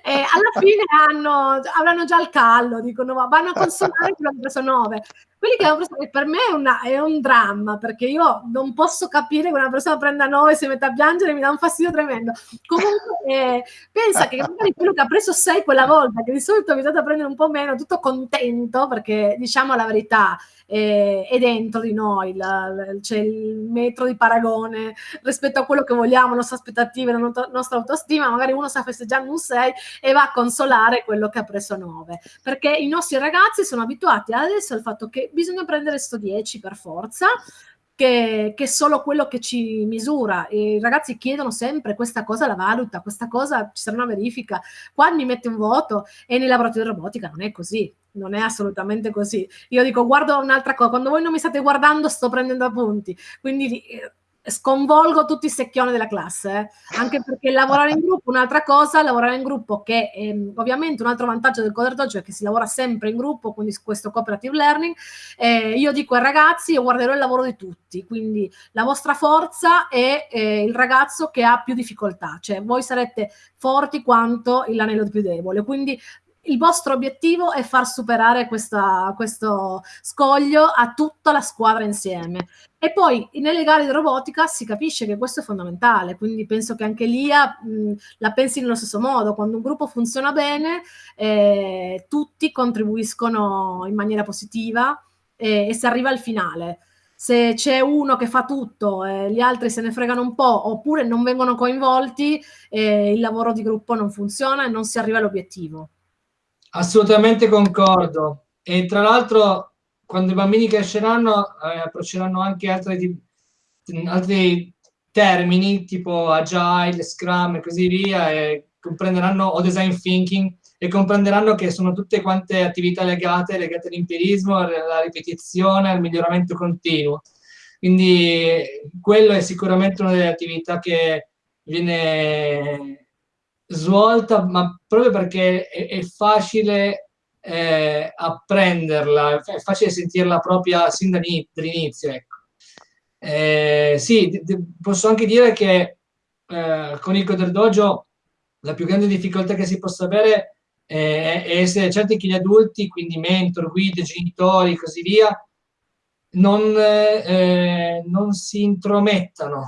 E alla fine hanno, avranno già il callo, dicono vanno a consolare quello che hanno preso 9. Quelli che hanno preso, per me è, una, è, un dramma, perché io non posso capire che una persona prenda 9 e si metta a piangere, mi dà un fastidio tremendo. Comunque eh, pensa che magari quello che ha preso 6 quella volta, che di solito è abituato a prendere un po' meno, tutto contento, perché diciamo la verità, eh, è dentro di noi, c'è il metro di paragone rispetto a quello che vogliamo, le nostre aspettative, la nostra autostima, magari uno sta festeggiando un 6 e va a consolare quello che ha preso 9, perché i nostri ragazzi sono abituati adesso al fatto che bisogna prendere sto 10 per forza, che, che, è solo quello che ci misura. I ragazzi chiedono sempre questa cosa la valuta, questa cosa ci sarà una verifica. Qua mi mette un voto e nei laboratori di robotica non è così non è assolutamente così. Io dico, guardo un'altra cosa, quando voi non mi state guardando sto prendendo appunti, quindi eh, sconvolgo tutti i secchioni della classe, eh? anche perché lavorare in gruppo, un'altra cosa, lavorare in gruppo che ehm, ovviamente un altro vantaggio del Coder Dojo è che si lavora sempre in gruppo, quindi questo cooperative learning, eh, io dico ai ragazzi, io guarderò il lavoro di tutti, quindi la vostra forza è eh, il ragazzo che ha più difficoltà, cioè voi sarete forti quanto l'anello più debole, quindi il vostro obiettivo è far superare questa, questo scoglio a tutta la squadra insieme. E poi nelle gare di robotica si capisce che questo è fondamentale, quindi penso che anche l'IA mh, la pensi nello stesso modo. Quando un gruppo funziona bene, eh, tutti contribuiscono in maniera positiva eh, e si arriva al finale. Se c'è uno che fa tutto e gli altri se ne fregano un po' oppure non vengono coinvolti, eh, il lavoro di gruppo non funziona e non si arriva all'obiettivo. Assolutamente concordo. E tra l'altro, quando i bambini cresceranno, eh, approcceranno anche altri, altri termini tipo agile, scrum e così via, e comprenderanno, o design thinking, e comprenderanno che sono tutte quante attività legate, legate all'empirismo, alla ripetizione, al miglioramento continuo. Quindi quello è sicuramente una delle attività che viene svolta, ma proprio perché è, è facile eh, apprenderla, è facile sentirla propria sin dall'inizio. Ecco. Eh, sì, posso anche dire che eh, con il Coder Dojo la più grande difficoltà che si possa avere è, è essere certi che gli adulti, quindi mentor, guide, genitori e così via, non, eh, non si intromettano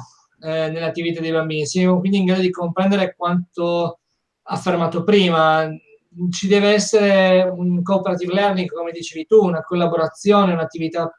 eh, nell'attività dei bambini, siamo quindi in grado di comprendere quanto affermato prima, ci deve essere un cooperative learning, come dicevi tu, una collaborazione, un'attività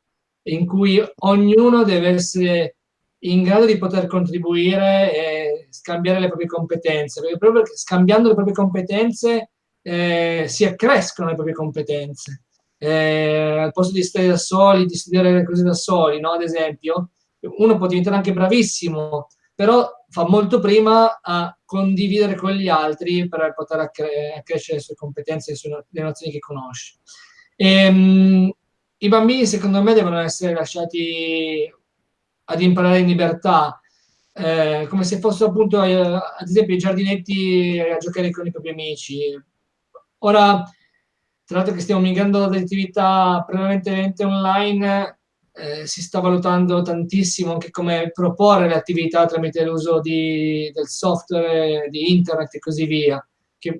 in cui ognuno deve essere in grado di poter contribuire e scambiare le proprie competenze, perché proprio scambiando le proprie competenze eh, si accrescono le proprie competenze. Eh, al posto di stare da soli, di studiare le cose da soli, no? ad esempio, uno può diventare anche bravissimo, però fa molto prima a condividere con gli altri per poter accrescere le sue competenze, le, le nozioni che conosce. E, ehm, I bambini, secondo me, devono essere lasciati ad imparare in libertà, eh, come se fossero appunto, eh, ad esempio, i giardinetti a giocare con i propri amici. Ora, tra l'altro che stiamo migrando da attività prevalentemente online, eh, si sta valutando tantissimo anche come proporre le attività tramite l'uso del software, di internet e così via, che,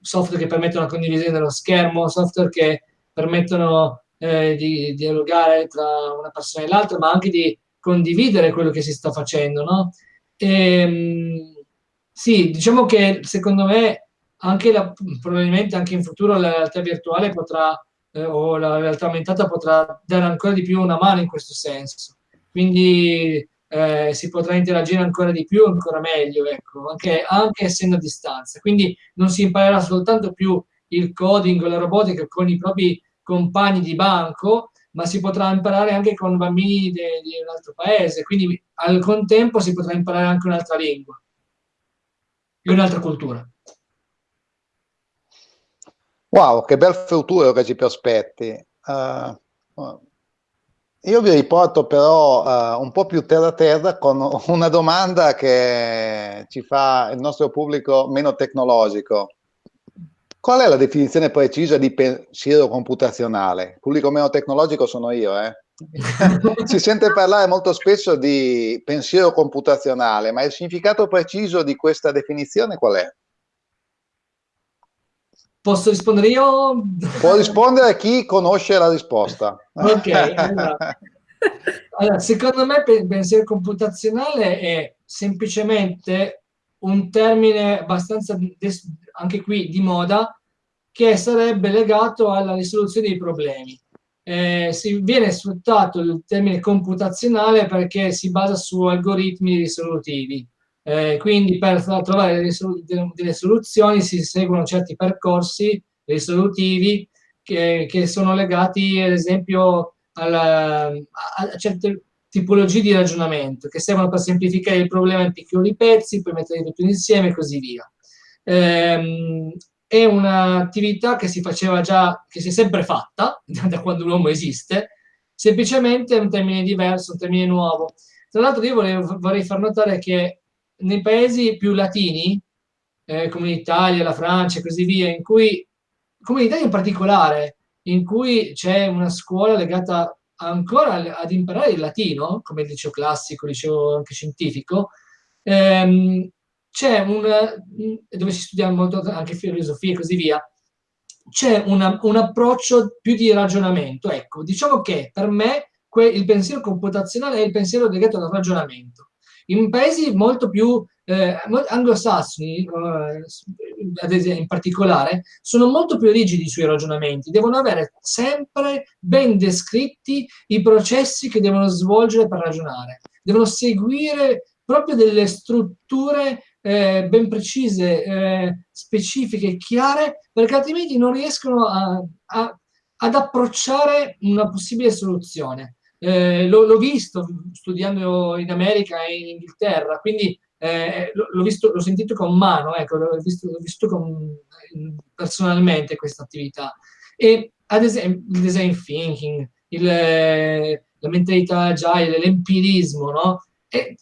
software che permettono la condivisione dello schermo, software che permettono eh, di dialogare tra una persona e l'altra, ma anche di condividere quello che si sta facendo, no? E, ehm, sì, diciamo che secondo me anche la, probabilmente anche in futuro la realtà virtuale potrà eh, o la realtà aumentata potrà dare ancora di più una mano in questo senso. Quindi eh, si potrà interagire ancora di più, ancora meglio, ecco, anche, anche essendo a distanza. Quindi non si imparerà soltanto più il coding o la robotica con i propri compagni di banco, ma si potrà imparare anche con bambini di un altro paese, quindi al contempo si potrà imparare anche un'altra lingua e un'altra cultura. Wow, che bel futuro che ci prospetti. Uh, io vi riporto però uh, un po' più terra terra con *laughs* una domanda che ci fa il nostro pubblico meno tecnologico. Qual è la definizione precisa di pensiero computazionale? Il pubblico meno tecnologico sono io, eh? *laughs* si sente parlare molto spesso di pensiero computazionale, ma il significato preciso di questa definizione qual è? Posso rispondere io? Può rispondere chi conosce la risposta. Ok, *laughs* allora. allora secondo me pensiero computazionale è semplicemente un termine abbastanza, anche qui, di moda, che sarebbe legato alla risoluzione dei problemi. Eh, si viene sfruttato il termine computazionale perché si basa su algoritmi risolutivi. Eh, quindi per trovare delle, soluzioni si seguono certi percorsi risolutivi che, che sono legati ad esempio alla, a, certe tipologie di ragionamento che servono per semplificare il problema in piccoli pezzi, poi metterli tutti insieme e così via. Eh, è un'attività che si faceva già, che si è sempre fatta *laughs* da quando l'uomo esiste, semplicemente è un termine diverso, un termine nuovo. Tra l'altro io volevo, vorrei far notare che nei paesi più latini, eh, come l'Italia, la Francia e così via, in cui, come l'Italia in particolare, in cui c'è una scuola legata ancora ad imparare il latino, come il liceo classico, il liceo anche scientifico, ehm, c'è un, dove si studia molto anche filosofia e così via, c'è un approccio più di ragionamento. Ecco, diciamo che per me il pensiero computazionale è il pensiero legato al ragionamento. In paesi molto più eh, anglosassoni, eh, esempio in particolare, sono molto più rigidi sui ragionamenti, devono avere sempre ben descritti i processi che devono svolgere per ragionare, devono seguire proprio delle strutture eh, ben precise, eh, specifiche chiare, perché altrimenti non riescono a, a, ad approcciare una possibile soluzione. Eh, l'ho visto studiando in America e in Inghilterra, quindi eh, l'ho, sentito con mano, ecco, l'ho visto, visto con, personalmente questa attività. E ad esempio il design thinking, il, la mentalità agile, l'empirismo, no? E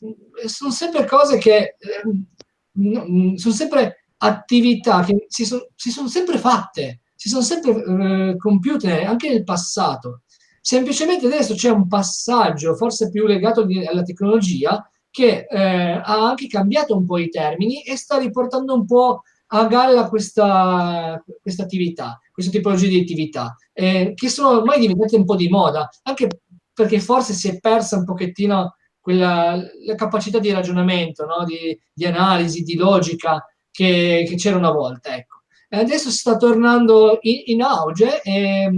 sono sempre cose che eh, sono sempre attività che si, so, si sono sempre fatte, si sono sempre eh, compiute anche nel passato. Semplicemente adesso c'è un passaggio, forse più legato alla tecnologia, che eh, ha anche cambiato un po' i termini e sta riportando un po' a galla questa, questa attività, questa tipologia di attività, eh, che sono ormai diventate un po' di moda, anche perché forse si è persa un pochettino quella, la capacità di ragionamento, no? di, di, analisi, di logica che, che, c'era una volta. Ecco. E adesso sta tornando in, in auge e,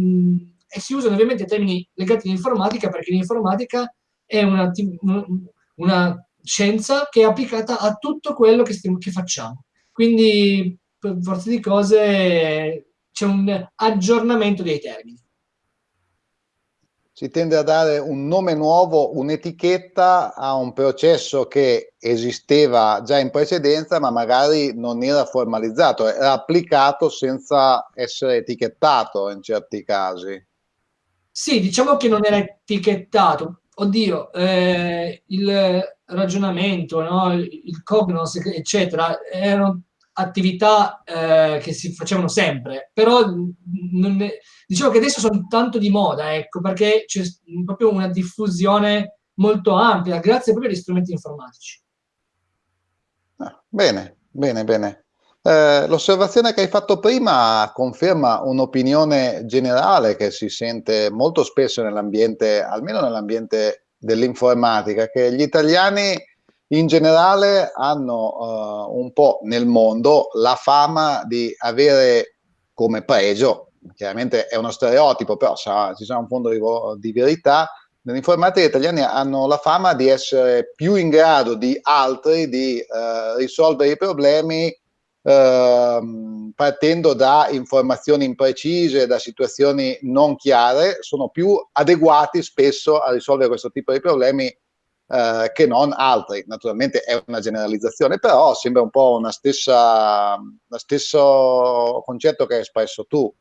e, si usano ovviamente termini legati all'informatica perché l'informatica è una, una scienza che è applicata a tutto quello che, stiamo, che facciamo. Quindi, per forza di cose, c'è un aggiornamento dei termini. Si tende a dare un nome nuovo, un'etichetta a un processo che esisteva già in precedenza, ma magari non era formalizzato, era applicato senza essere etichettato in certi casi. Sì, diciamo che non era etichettato. Oddio, eh, il, ragionamento, no? il cognos, eccetera, erano attività eh, che si facevano sempre, però è, diciamo che adesso sono tanto di moda, ecco, perché c'è proprio una diffusione molto ampia, grazie proprio agli strumenti informatici. Ah, bene, bene, bene. Eh, l'osservazione che hai fatto prima conferma un'opinione generale che si sente molto spesso nell'ambiente, almeno nell'ambiente dell'informatica, che gli italiani in generale hanno uh, un po' nel mondo la fama di avere come pregio, chiaramente è uno stereotipo, però sa, ci sarà un fondo di, di verità, nell'informatica gli italiani hanno la fama di essere più in grado di altri di uh, risolvere i problemi Ehm, partendo da informazioni imprecise, da situazioni non chiare, sono più adeguati spesso a risolvere questo tipo di problemi eh, che non altri. Naturalmente è una generalizzazione, però sembra un po' una stessa, lo stesso concetto che hai espresso tu.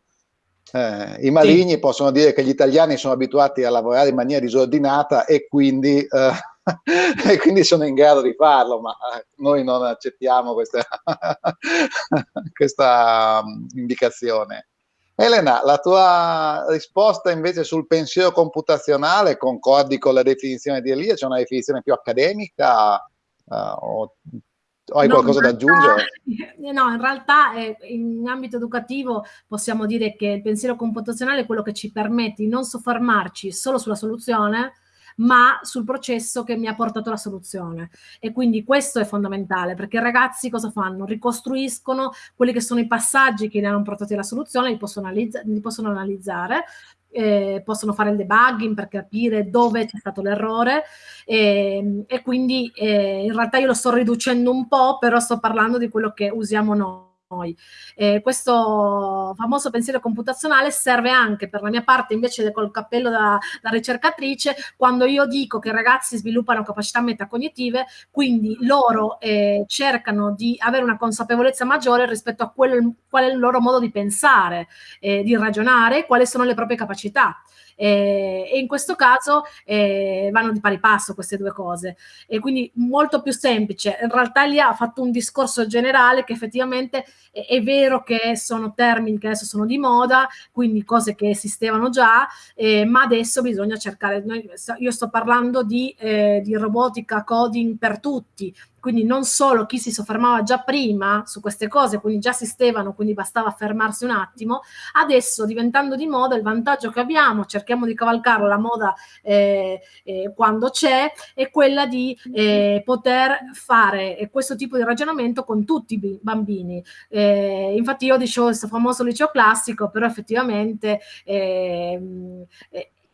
Eh, I maligni sì. possono dire che gli italiani sono abituati a lavorare in maniera disordinata e quindi eh, *laughs* e quindi sono in grado di farlo, ma eh, noi non accettiamo questa, *laughs* questa um, indicazione. Elena, la tua risposta invece sul pensiero computazionale concordi con la definizione di Elia? C'è una definizione più accademica uh, o, o, hai no, qualcosa da aggiungere? *laughs* No, in realtà eh, in ambito educativo possiamo dire che il pensiero computazionale è quello che ci permette di non soffermarci solo sulla soluzione, ma sul processo che mi ha portato alla soluzione. E quindi questo è fondamentale, perché i ragazzi cosa fanno? Ricostruiscono quelli che sono i passaggi che li hanno portati alla soluzione, li possono, analizza li possono analizzare, eh, possono fare il debugging per capire dove c'è stato l'errore e, e, quindi eh, in realtà io lo sto riducendo un po', però sto parlando di quello che usiamo noi noi. Eh, questo famoso pensiero computazionale serve anche per la mia parte invece col cappello da, da, ricercatrice quando io dico che i ragazzi sviluppano capacità metacognitive, quindi loro eh, cercano di avere una consapevolezza maggiore rispetto a quello, qual è il loro modo di pensare, eh, di ragionare, quali sono le proprie capacità. Eh, e in questo caso eh, vanno di pari passo queste due cose. E quindi molto più semplice. In realtà lì ha fatto un discorso generale che effettivamente è, è vero che sono termini che adesso sono di moda quindi cose che esistevano già eh, ma adesso bisogna cercare io sto parlando di, eh, di robotica coding per tutti quindi non solo chi si soffermava già prima su queste cose, quindi già esistevano, quindi bastava fermarsi un attimo, adesso diventando di moda il vantaggio che abbiamo, cerchiamo di cavalcare la moda eh, eh, quando c'è, è quella di eh, poter fare questo tipo di ragionamento con tutti i bambini. Eh, infatti io dicevo questo famoso liceo classico, però effettivamente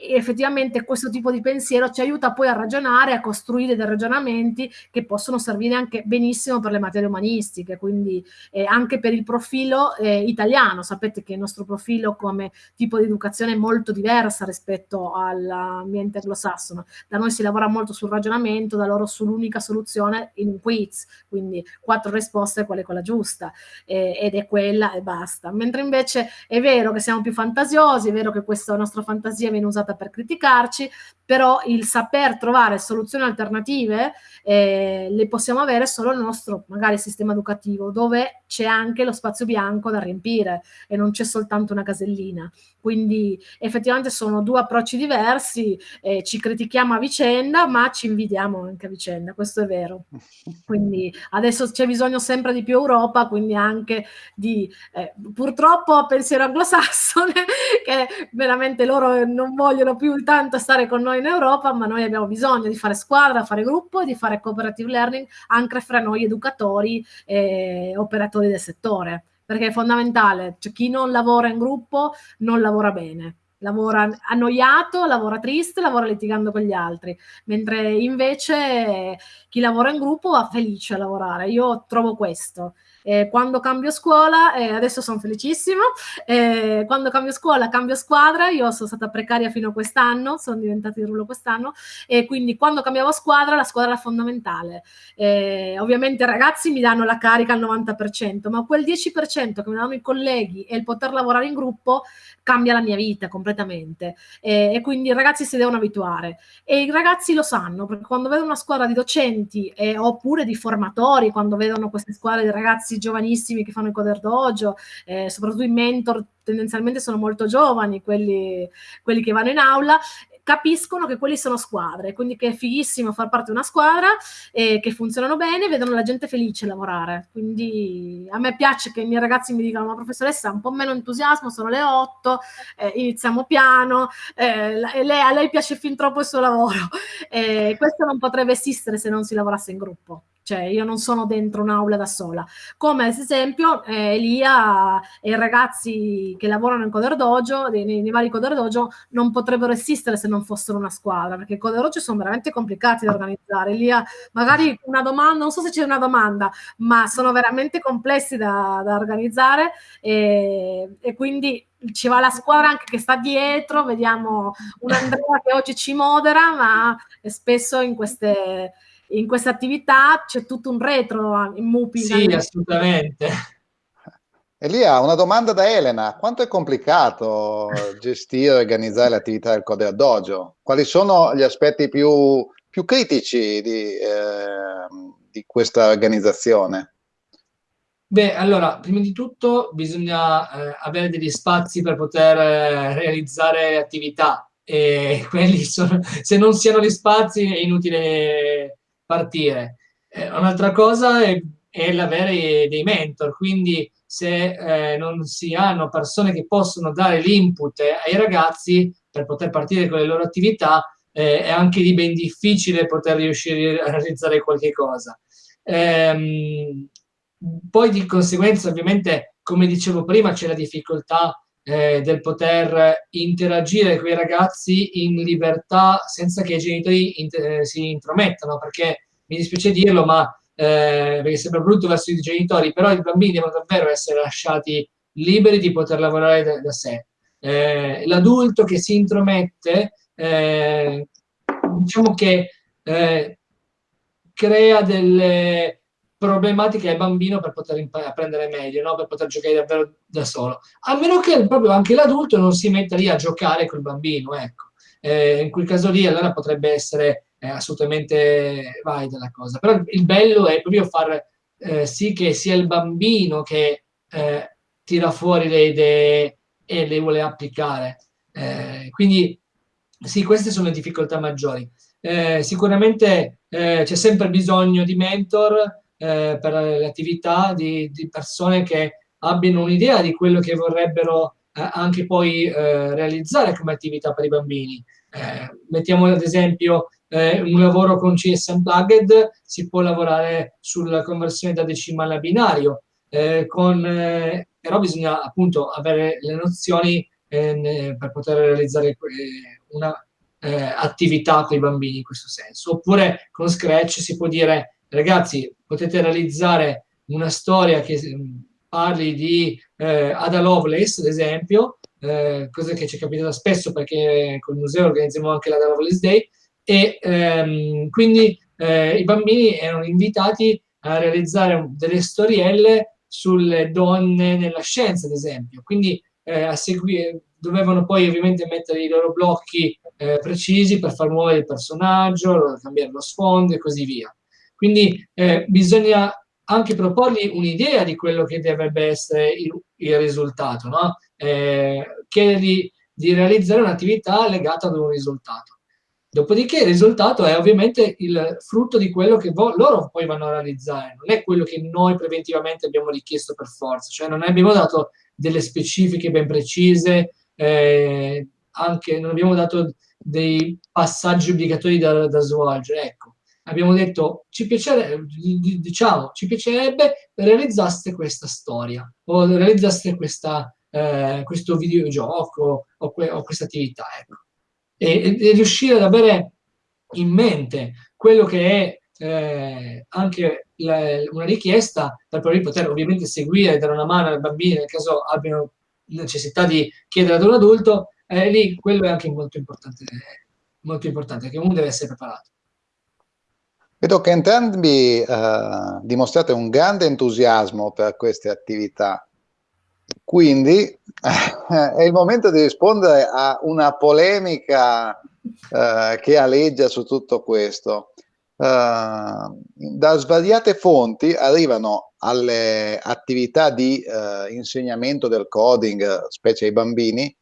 eh, effettivamente questo tipo di pensiero ci aiuta poi a ragionare, a costruire dei ragionamenti che possono servire anche benissimo per le materie umanistiche, quindi eh, anche per il profilo eh, italiano. Sapete che il nostro profilo come tipo di educazione è molto diversa rispetto all'ambiente anglosassone. Da noi si lavora molto sul ragionamento, da loro sull'unica soluzione in un quiz, quindi quattro risposte, qual è quella giusta, eh, ed è quella e basta. Mentre invece è vero che siamo più fantasiosi, è vero che questa nostra fantasia viene usata per criticarci, però il saper trovare soluzioni alternative eh, le possiamo avere solo nel nostro magari sistema educativo, dove c'è anche lo spazio bianco da riempire e non c'è soltanto una casellina. Quindi effettivamente sono due approcci diversi, eh, ci critichiamo a vicenda, ma ci invidiamo anche a vicenda, questo è vero. *laughs* Quindi adesso c'è bisogno sempre di più Europa, quindi anche di eh, purtroppo pensiero anglosassone, *laughs* che veramente loro non vogliono più tanto stare con noi in Europa, ma noi abbiamo bisogno di fare squadra, fare gruppo, di fare cooperative learning anche fra noi educatori e operatori del settore perché è fondamentale, cioè chi non lavora in gruppo non lavora bene, lavora annoiato, lavora triste, lavora litigando con gli altri, mentre invece chi lavora in gruppo va felice a lavorare, io trovo questo. Eh, quando cambio scuola, eh, adesso sono felicissima, eh, quando cambio scuola cambio squadra, io sono stata precaria fino a quest'anno, sono diventata di rullo quest'anno, e quindi quando cambiavo squadra, la squadra era fondamentale. Eh, ovviamente i ragazzi mi danno la carica al 90%, ma quel 10% che mi danno i colleghi e il poter lavorare in gruppo cambia la mia vita completamente. e quindi i ragazzi si devono abituare. E i ragazzi lo sanno, perché quando vedono una squadra di docenti oppure di formatori, quando vedono queste squadre di ragazzi ragazzi giovanissimi che fanno il coder dojo, eh, soprattutto i mentor tendenzialmente sono molto giovani, quelli, quelli che vanno in aula, capiscono che quelli sono squadre, quindi che è fighissimo far parte di una squadra e che funzionano bene, vedono la gente felice lavorare. Quindi a me piace che i miei ragazzi mi dicano, ma professoressa, un po' meno entusiasmo, sono le 8, eh, iniziamo piano, eh, lei, a lei piace fin troppo il suo lavoro. *laughs* Eh, questo non potrebbe esistere se non si lavorasse in gruppo cioè io non sono dentro un'aula da sola. Come ad esempio eh, Elia e i ragazzi che lavorano in Coder Dojo, nei, nei, vari Coder Dojo, non potrebbero esistere se non fossero una squadra, perché i Coder Dojo sono veramente complicati da organizzare. Elia, magari una domanda, non so se c'è una domanda, ma sono veramente complessi da, da organizzare e, e quindi ci va la squadra anche che sta dietro, vediamo un Andrea che oggi ci modera, ma spesso in queste in questa attività c'è tutto un retro in Mupi. Sì, assolutamente. *laughs* Elia, una domanda da Elena. Quanto è complicato gestire e organizzare le attività del Codea Dojo? Quali sono gli aspetti più, più critici di, eh, di questa organizzazione? Beh, allora, prima di tutto bisogna eh, avere degli spazi per poter eh, realizzare attività e *laughs* quelli sono, se non si hanno gli spazi è inutile partire. Eh, un'altra cosa è, è l'avere dei mentor, quindi se eh, non si hanno persone che possono dare l'input ai ragazzi per poter partire con le loro attività, eh, è anche di ben difficile poter riuscire a realizzare qualche cosa. Ehm, poi di conseguenza, ovviamente, come dicevo prima, c'è la difficoltà eh, del poter interagire con i ragazzi in libertà senza che i genitori int- eh, si intromettano, perché mi dispiace dirlo, ma eh, perché sembra brutto verso i genitori, però i bambini devono davvero essere lasciati liberi di poter lavorare da, da sé. Eh, l'adulto che si intromette, eh, diciamo che eh, crea delle problematiche al bambino per poter apprendere meglio, no? per poter giocare davvero da solo. A meno che proprio anche l'adulto non si metta lì a giocare col bambino, ecco. Eh, in quel caso lì allora potrebbe essere eh, assolutamente valida la cosa. Però il bello è proprio far eh, sì che sia il bambino che eh, tira fuori le idee e le vuole applicare. Eh, quindi sì, queste sono le difficoltà maggiori. Eh, sicuramente c'è sempre bisogno di mentor, eh, per le attività di, di, persone che abbiano un'idea di quello che vorrebbero eh, anche poi eh, realizzare come attività per i bambini. Eh, mettiamo ad esempio eh, un lavoro con CS Unplugged, si può lavorare sulla conversione da decimale a binario, con, però bisogna appunto avere le nozioni per poter realizzare una attività con i bambini in questo senso. Oppure con Scratch si può dire ragazzi, potete realizzare una storia che mm, parli di eh, Ada Lovelace, ad esempio, eh, cosa che ci è capitata spesso perché col museo organizziamo anche l'Ada Lovelace Day, e ehm, quindi eh, i bambini erano invitati a realizzare delle storielle sulle donne nella scienza, ad esempio. Quindi eh, a seguire, dovevano poi ovviamente mettere i loro blocchi eh, precisi per far muovere il personaggio, cambiare lo sfondo e così via. Quindi eh, bisogna anche proporgli un'idea di quello che dovrebbe essere il, il risultato, no? eh, chiedergli di realizzare un'attività legata ad un risultato. Dopodiché il risultato è ovviamente il frutto di quello che loro poi vanno a realizzare, non è quello che noi preventivamente abbiamo richiesto per forza, cioè non abbiamo dato delle specifiche ben precise, eh, anche non abbiamo dato dei passaggi obbligatori da, da svolgere. Ecco, abbiamo detto ci piacerebbe, diciamo, ci piacerebbe realizzaste questa storia o realizzaste questa, eh, questo videogioco o, que o questa attività. Ecco. E, e, riuscire ad avere in mente quello che è eh, anche la, una richiesta per poi poter ovviamente seguire e dare una mano ai bambini nel caso abbiano necessità di chiedere ad un adulto, eh, lì quello è anche molto importante, molto importante, che uno deve essere preparato. Vedo che entrambi eh, dimostrate un grande entusiasmo per queste attività, quindi eh, *laughs* è il momento di rispondere a una polemica eh, che aleggia su tutto questo. Uh, da svariate fonti arrivano alle attività di uh, insegnamento del coding, specie ai bambini,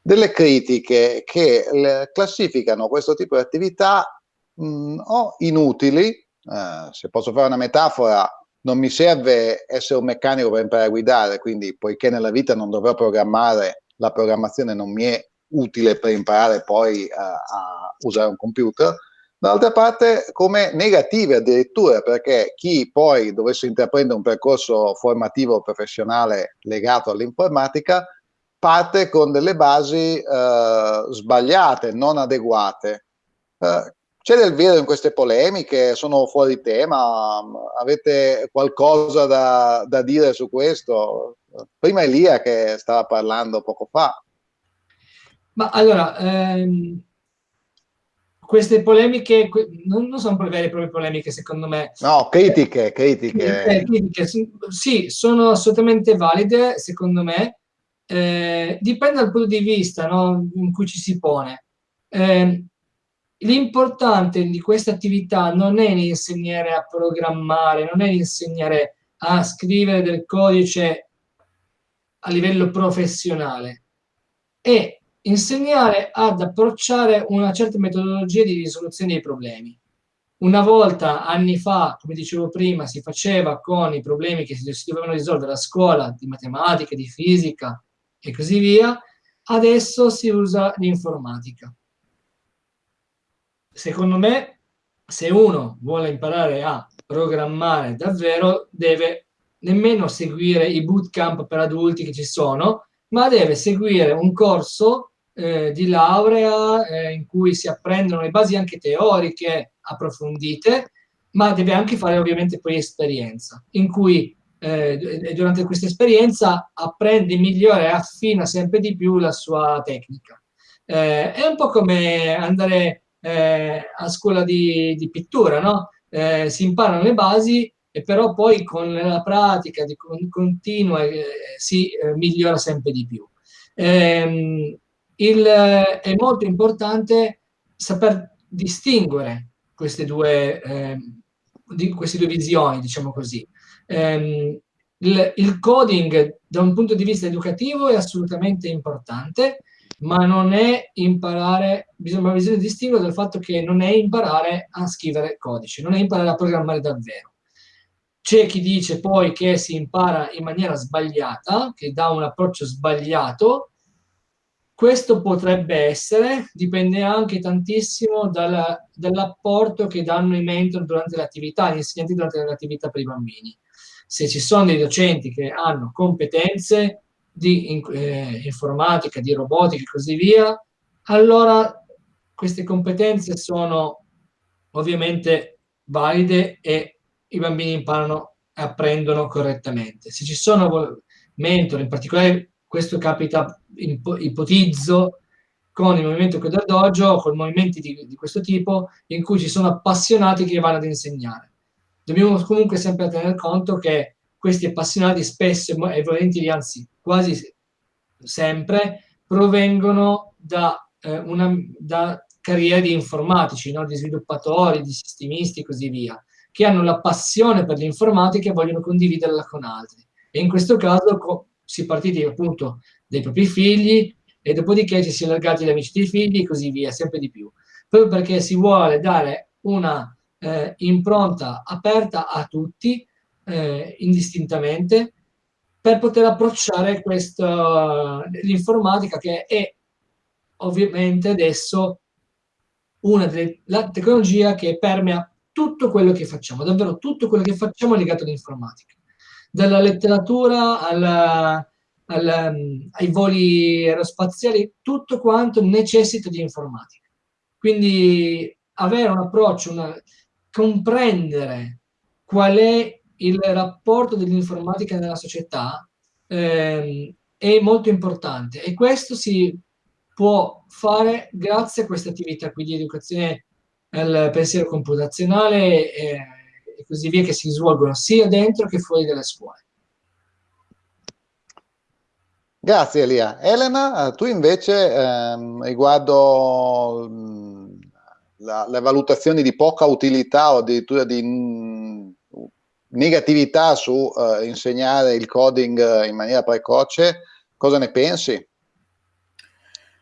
delle critiche che classificano questo tipo di attività mh, mm, o inutili, eh, se posso fare una metafora, non mi serve essere un meccanico per imparare a guidare, quindi poiché nella vita non dovrò programmare, la programmazione non mi è utile per imparare poi a, a usare un computer, dall'altra parte come negative addirittura, perché chi poi dovesse intraprendere un percorso formativo professionale legato all'informatica parte con delle basi eh, sbagliate, non adeguate. Eh, c'è del vero in queste polemiche? Sono fuori tema? Avete qualcosa da, da dire su questo? Prima Elia che stava parlando poco fa. Ma allora, ehm, queste polemiche non, non sono vere e proprie polemiche, secondo me. No, critiche, critiche. Eh, critiche sì, sono assolutamente valide, secondo me. Eh, dipende dal punto di vista no, in cui ci si pone. Eh, L'importante di questa attività non è insegnare a programmare, non è insegnare a scrivere del codice a livello professionale, è insegnare ad approcciare una certa metodologia di risoluzione dei problemi. Una volta, anni fa, come dicevo prima, si faceva con i problemi che si dovevano risolvere a scuola, di matematica, di fisica e così via, adesso si usa l'informatica secondo me, se uno vuole imparare a programmare davvero, deve nemmeno seguire i bootcamp per adulti che ci sono, ma deve seguire un corso eh, di laurea eh, in cui si apprendono le basi anche teoriche approfondite ma deve anche fare ovviamente poi esperienza, in cui eh, durante questa esperienza apprende, migliora e affina sempre di più la sua tecnica. Eh, è un po' come andare eh, a scuola di, di pittura, no? Eh, si imparano le basi e però poi con la pratica di con, continua eh, si eh, migliora sempre di più. Ehm, il, è molto importante saper distinguere queste due, eh, di, queste due visioni, diciamo così. Eh, il, il, coding da un punto di vista educativo è assolutamente importante, ma non è imparare, bisogna, bisogna distinguere dal fatto che non è imparare a scrivere codice, non è imparare a programmare davvero. C'è chi dice poi che si impara in maniera sbagliata, che dà un approccio sbagliato, questo potrebbe essere, dipende anche tantissimo dall'apporto che danno i mentor durante l'attività, gli insegnanti durante l'attività per i bambini. Se ci sono dei docenti che hanno competenze di eh, informatica, di robotica e così via, allora queste competenze sono ovviamente valide e i bambini imparano e apprendono correttamente. Se ci sono mentor, in particolare questo capita, ipotizzo, con il movimento Coder Dojo, con movimenti di, di, questo tipo, in cui ci sono appassionati che vanno ad insegnare. Dobbiamo comunque sempre tener conto che questi appassionati spesso e volentieri, anzi quasi sempre, provengono da, eh, una, da carriere di informatici, no? di sviluppatori, di sistemisti e così via, che hanno la passione per l'informatica e vogliono condividerla con altri. E in questo caso si è partiti appunto dai propri figli e dopodiché ci si è allargati agli amici dei figli e così via, sempre di più. Proprio perché si vuole dare una eh, impronta aperta a tutti, eh, indistintamente, per poter approcciare l'informatica che è ovviamente adesso una delle la tecnologia che permea tutto quello che facciamo, davvero tutto quello che facciamo è legato all'informatica dalla letteratura alla, alla, ai voli aerospaziali, tutto quanto necessita di informatica. Quindi avere un approccio, una, comprendere qual è il rapporto dell'informatica nella società eh, è molto importante e questo si può fare grazie a questa attività qui di educazione al pensiero computazionale eh, e così via che si svolgono sia dentro che fuori dalle scuole. Grazie Elia. Elena, tu invece ehm, riguardo mh, la, le valutazioni di poca utilità o addirittura di negatività su eh, insegnare il coding in maniera precoce, cosa ne pensi?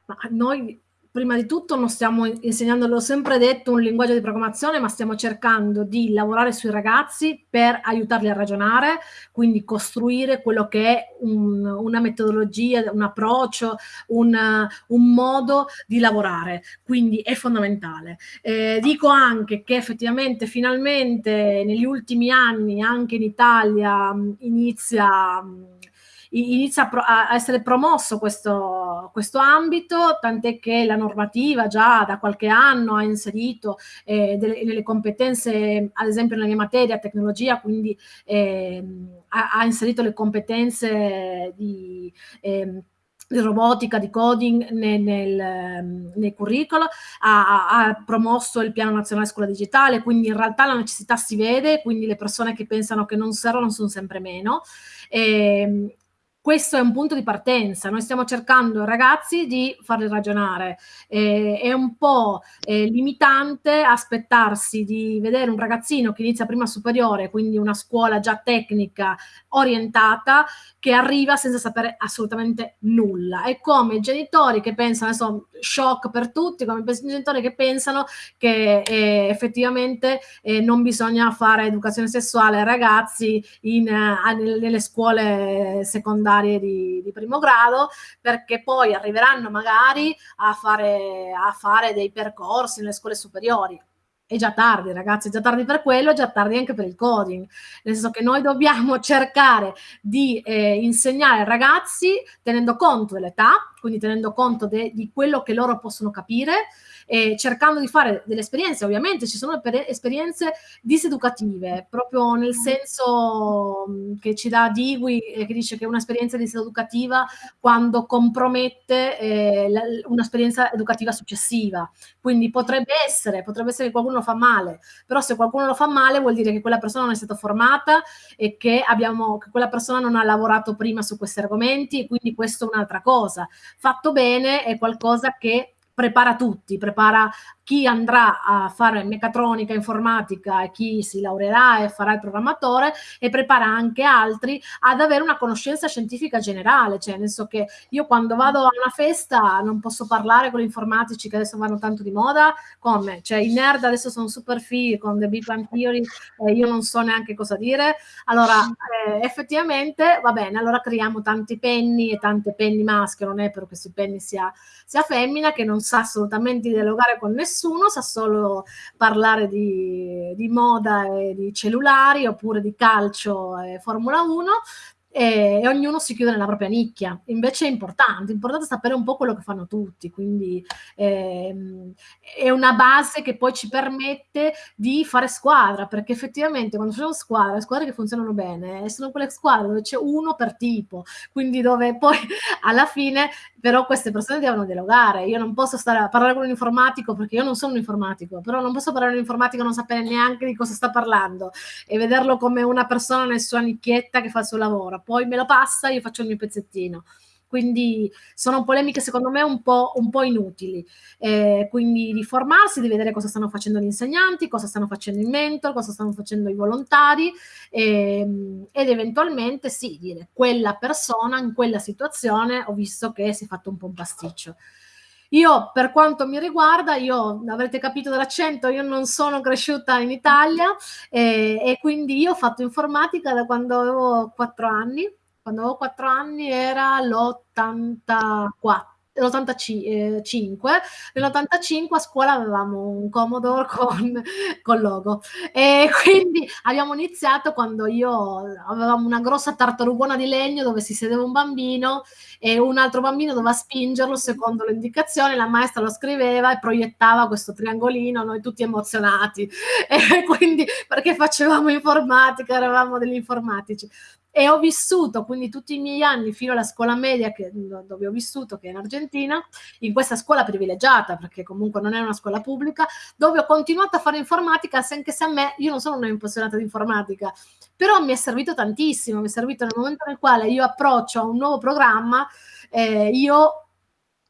Ma noi prima di tutto non stiamo insegnando, l'ho sempre detto, un linguaggio di programmazione, ma stiamo cercando di lavorare sui ragazzi per aiutarli a ragionare, quindi costruire quello che è un, una metodologia, un approccio, un, un, modo di lavorare, quindi è fondamentale. Eh, dico anche che effettivamente finalmente negli ultimi anni anche in Italia inizia inizia a, essere promosso questo, questo ambito, tant'è che la normativa già da qualche anno ha inserito eh, delle, delle, competenze, ad esempio nella mia materia, tecnologia, quindi eh, ha, ha, inserito le competenze di... Eh, di robotica, di coding nel, nel, nel curriculum, ha, ha, promosso il piano nazionale scuola digitale, quindi in realtà la necessità si vede, quindi le persone che pensano che non servono sono sempre meno. E, ehm, questo è un punto di partenza, noi stiamo cercando ragazzi di farli ragionare, eh, è un po' eh, limitante aspettarsi di vedere un ragazzino che inizia prima superiore, quindi una scuola già tecnica orientata, che arriva senza sapere assolutamente nulla. È come i genitori che pensano, adesso shock per tutti, come i genitori che pensano che eh, effettivamente eh, non bisogna fare educazione sessuale ai ragazzi in, uh, nelle scuole secondarie di, di, primo grado, perché poi arriveranno magari a fare, a fare dei percorsi nelle scuole superiori. È già tardi ragazzi, è già tardi per quello, è già tardi anche per il coding, nel senso che noi dobbiamo *laughs* cercare di eh, insegnare ai ragazzi tenendo conto dell'età, quindi tenendo conto de, di quello che loro possono capire e cercando di fare delle esperienze, ovviamente ci sono esperienze diseducative, proprio nel senso che ci dà Digui, eh, che dice che è un'esperienza diseducativa quando compromette eh, un'esperienza educativa successiva. Quindi potrebbe essere, potrebbe essere che qualcuno lo fa male, però se qualcuno lo fa male vuol dire che quella persona non è stata formata e che, abbiamo, che quella persona non ha lavorato prima su questi argomenti, quindi questo è un'altra cosa. Fatto bene è qualcosa che prepara tutti, prepara chi andrà a fare meccatronica, informatica e chi si laureerà e farà il programmatore e prepara anche altri ad avere una conoscenza scientifica generale, cioè nel senso che io quando vado a una festa non posso parlare con gli informatici che adesso vanno tanto di moda, come? Cioè i nerd adesso sono super fighi con The Big Bang Theory e io non so neanche cosa dire, allora eh, effettivamente va bene, allora creiamo tanti penny e tante penny maschio, non è per questi penny sia, sia femmina che non sa assolutamente dialogare con nessuno nessuno, sa solo parlare di, di moda e di cellulari oppure di calcio e Formula 1, e, e, ognuno si chiude nella propria nicchia. Invece è importante, è importante sapere un po' quello che fanno tutti, quindi ehm, è una base che poi ci permette di fare squadra, perché effettivamente quando facciamo squadra, le squadre che funzionano bene sono quelle squadre dove c'è uno per tipo, quindi dove poi *laughs* alla fine però queste persone devono dialogare. Io non posso stare a parlare con un informatico perché io non sono un informatico, però non posso parlare con un informatico e non sapere neanche di cosa sta parlando e vederlo come una persona nel sua nicchietta che fa il suo lavoro poi me lo passa, io faccio il mio pezzettino. Quindi sono polemiche secondo me un po', un po inutili. Eh, quindi di formarsi, di vedere cosa stanno facendo gli insegnanti, cosa stanno facendo i mentor, cosa stanno facendo i volontari ehm, ed eventualmente sì, dire quella persona in quella situazione ho visto che si è fatto un po' un pasticcio. Io, per quanto mi riguarda, io avrete capito dall'accento, io non sono cresciuta in Italia eh, e quindi io ho fatto informatica da quando avevo quattro anni. Quando avevo quattro anni era l'84 l'85, nell'85 a scuola avevamo un Commodore *laughs* con, con logo. E *laughs* quindi abbiamo iniziato quando io avevamo una grossa tartarugona di legno dove si sedeva un bambino e un altro bambino doveva spingerlo secondo le indicazioni, la maestra lo scriveva e proiettava questo triangolino, noi tutti emozionati. *laughs* E quindi perché facevamo informatica, eravamo degli informatici e ho vissuto quindi tutti i miei anni fino alla scuola media che, dove ho vissuto, che è in Argentina, in questa scuola privilegiata, perché comunque non è una scuola pubblica, dove ho continuato a fare informatica, anche se a me, io non sono una appassionata di informatica, però mi è servito tantissimo, mi è servito nel momento nel quale io approccio a un nuovo programma, eh, io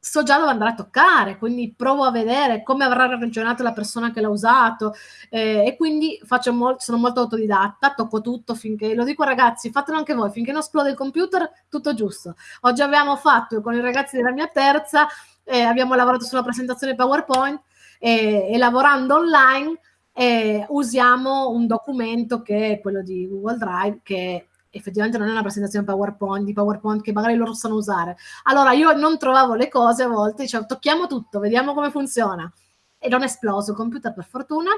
so già dove andrà a toccare, quindi provo a vedere come avrà ragionato la persona che l'ha usato eh, e quindi mo sono molto autodidatta, tocco tutto finché, lo dico ragazzi, fatelo anche voi, finché non esplode il computer, tutto giusto. Oggi abbiamo fatto con i ragazzi della mia terza, eh, abbiamo lavorato sulla presentazione PowerPoint eh, e lavorando online eh, usiamo un documento che è quello di Google Drive che effettivamente non è una presentazione PowerPoint, di PowerPoint che magari loro sanno usare. Allora io non trovavo le cose a volte, dicevo tocchiamo tutto, vediamo come funziona. E non è esploso il computer per fortuna.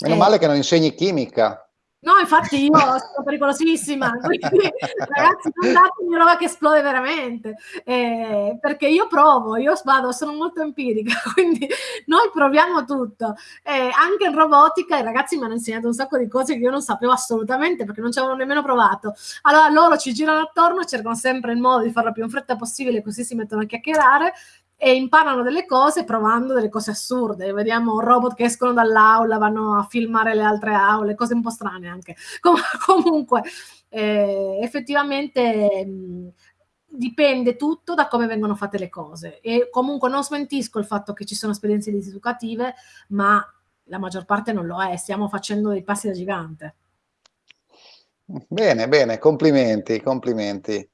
Meno e... male che non insegni chimica. No, infatti io sono pericolosissima, *laughs* quindi ragazzi non datemi roba che esplode veramente, eh, perché io provo, io vado, sono molto empirica, *laughs* quindi noi proviamo tutto. Eh, anche in robotica i ragazzi mi hanno insegnato un sacco di cose che io non sapevo assolutamente perché non ci avevano nemmeno provato. Allora loro ci girano attorno, cercano sempre il modo di farlo più in fretta possibile, così si mettono a chiacchierare e imparano delle cose provando delle cose assurde. Vediamo robot che escono dall'aula, vanno a filmare le altre aule, cose un po' strane anche. *laughs* Com comunque, eh, effettivamente mh, dipende tutto da come vengono fatte le cose. E comunque non smentisco il fatto che ci sono esperienze diseducative, ma la maggior parte non lo è. Stiamo facendo dei passi da gigante. Bene, bene, complimenti, complimenti.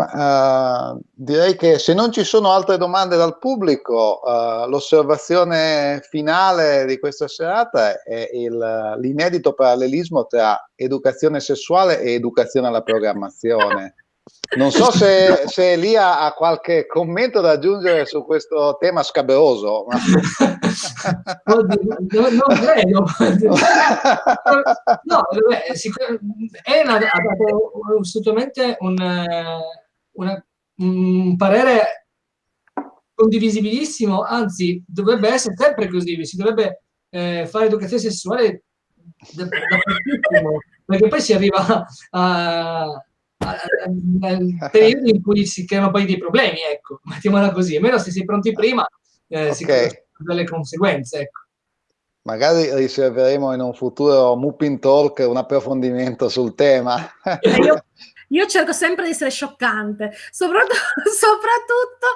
Ma, uh, direi che se non ci sono altre domande dal pubblico, uh, l'osservazione finale di questa serata è l'inedito parallelismo tra educazione sessuale e educazione alla programmazione. Non so se, se Elia ha qualche commento da aggiungere su questo tema scabroso. Ma... *laughs* Oddio, no, non credo. *laughs* No, è una, dato assolutamente un, una, un parere condivisibilissimo, anzi dovrebbe essere sempre così, si dovrebbe eh, fare educazione sessuale dappertutto, perché poi si arriva a, al periodo in cui si creano poi dei problemi, ecco, *laughs* mettiamola così, almeno se si è pronti prima eh, okay. si creano delle conseguenze, ecco. Magari riserveremo in un futuro Mupin Talk un approfondimento sul tema. *laughs* Io, io cerco sempre di essere scioccante, soprattutto, *laughs* soprattutto,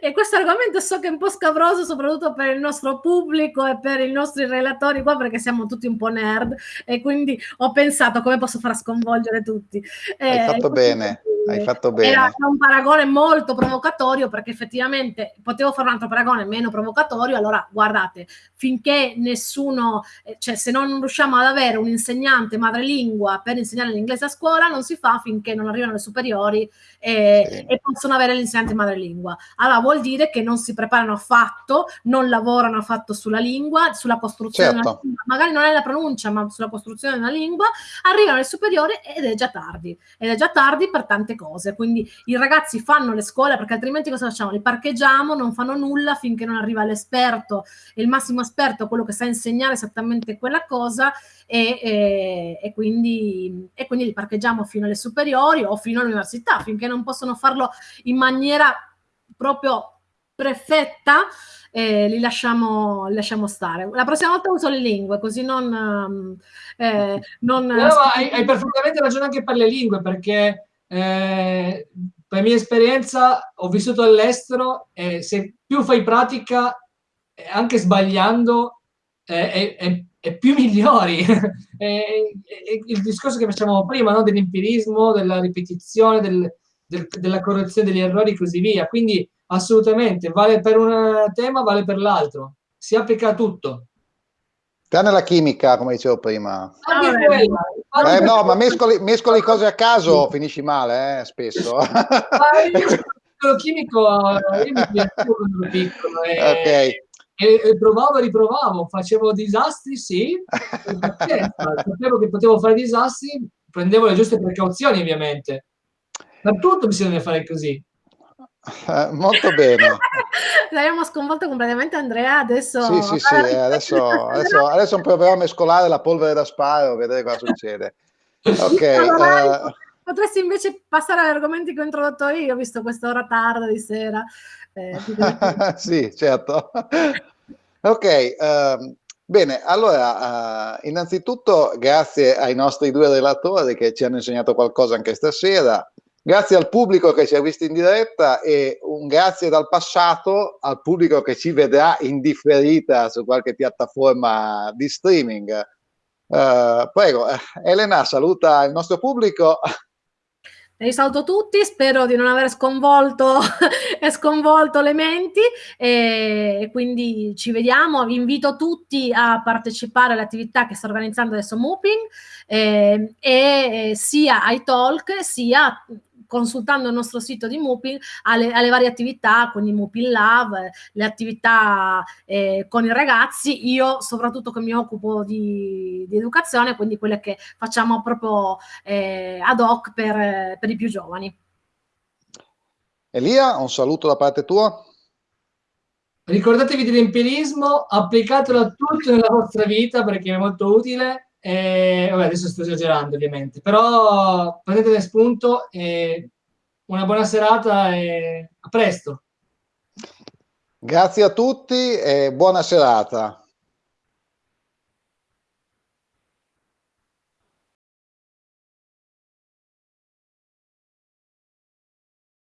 e questo argomento so che è un po' scabroso, soprattutto per il nostro pubblico e per i nostri relatori qua, perché siamo tutti un po' nerd, e quindi ho pensato come posso far sconvolgere tutti. Hai eh, fatto bene. Hai fatto bene. Era un paragone molto provocatorio perché effettivamente potevo fare un altro paragone meno provocatorio. Allora, guardate, finché nessuno, eh, cioè se non riusciamo ad avere un insegnante madrelingua per insegnare l'inglese a scuola, non si fa finché non arrivano le superiori e, sì. e possono avere l'insegnante madrelingua. Allora vuol dire che non si preparano affatto, non lavorano affatto sulla lingua, sulla costruzione certo. lingua, magari non è la pronuncia, ma sulla costruzione della lingua, arrivano le superiori ed è già tardi. Ed è già tardi per tante tante cose. Quindi i ragazzi fanno le scuole perché altrimenti cosa facciamo? Li parcheggiamo, non fanno nulla finché non arriva l'esperto, il massimo esperto, quello che sa insegnare esattamente quella cosa e, e, e, quindi, e quindi li parcheggiamo fino alle superiori o fino all'università, finché non possono farlo in maniera proprio perfetta, eh, li, lasciamo, li, lasciamo, stare. La prossima volta uso le lingue, così non... Eh, non no, hai, hai, perfettamente ragione anche per le lingue, perché eh, per mia esperienza ho vissuto all'estero e se più fai pratica, eh, anche sbagliando, eh, è, è, più *laughs* migliori. il discorso che facciamo prima, no? dell'empirismo, della ripetizione, del, del, della correzione degli errori e così via. Quindi assolutamente, vale per un tema, vale per l'altro. Si applica a tutto. Tranne la chimica, come dicevo prima. Ah, eh, no, ma mescoli, mescoli, cose a caso, finisci male, eh, spesso. *laughs* lo chimico, io mi piacevo quando ero piccolo. E, okay. E, e, provavo e riprovavo, facevo disastri, sì, *laughs* sapevo che potevo fare disastri, prendevo le giuste precauzioni, ovviamente. Per tutto bisogna fare così. Eh, molto bene. *laughs* L'abbiamo sconvolto completamente Andrea, adesso... Sì, sì, sì, eh, adesso, *laughs* adesso, adesso proviamo a mescolare la polvere da sparo, vedere cosa succede. Ok. Allora, uh... Potresti invece passare agli argomenti che ho introdotto io, visto quest'ora tarda di sera. Eh, *laughs* sì, certo. Ok, uh, bene, allora, uh, innanzitutto grazie ai nostri due relatori che ci hanno insegnato qualcosa anche stasera. Grazie al pubblico che ci ha visto in diretta e un grazie dal passato al pubblico che ci vedrà in differita su qualche piattaforma di streaming. Uh, prego, Elena, saluta il nostro pubblico. Vi saluto tutti, spero di non aver sconvolto, *laughs* sconvolto le menti e quindi ci vediamo. Vi invito tutti a partecipare all'attività che sta organizzando adesso Mooping eh, e sia ai talk sia consultando il nostro sito di Mupil alle, alle varie attività, quindi Mupil Love, le attività eh, con i ragazzi, io soprattutto che mi occupo di, di educazione, quindi quelle che facciamo proprio eh, ad hoc per, per i più giovani. Elia, un saluto da parte tua. Ricordatevi dell'empirismo, applicatelo a tutto nella vostra vita perché è molto utile e, vabbè, adesso sto esagerando ovviamente, però prendete spunto e una buona serata e a presto. Grazie a tutti e buona serata.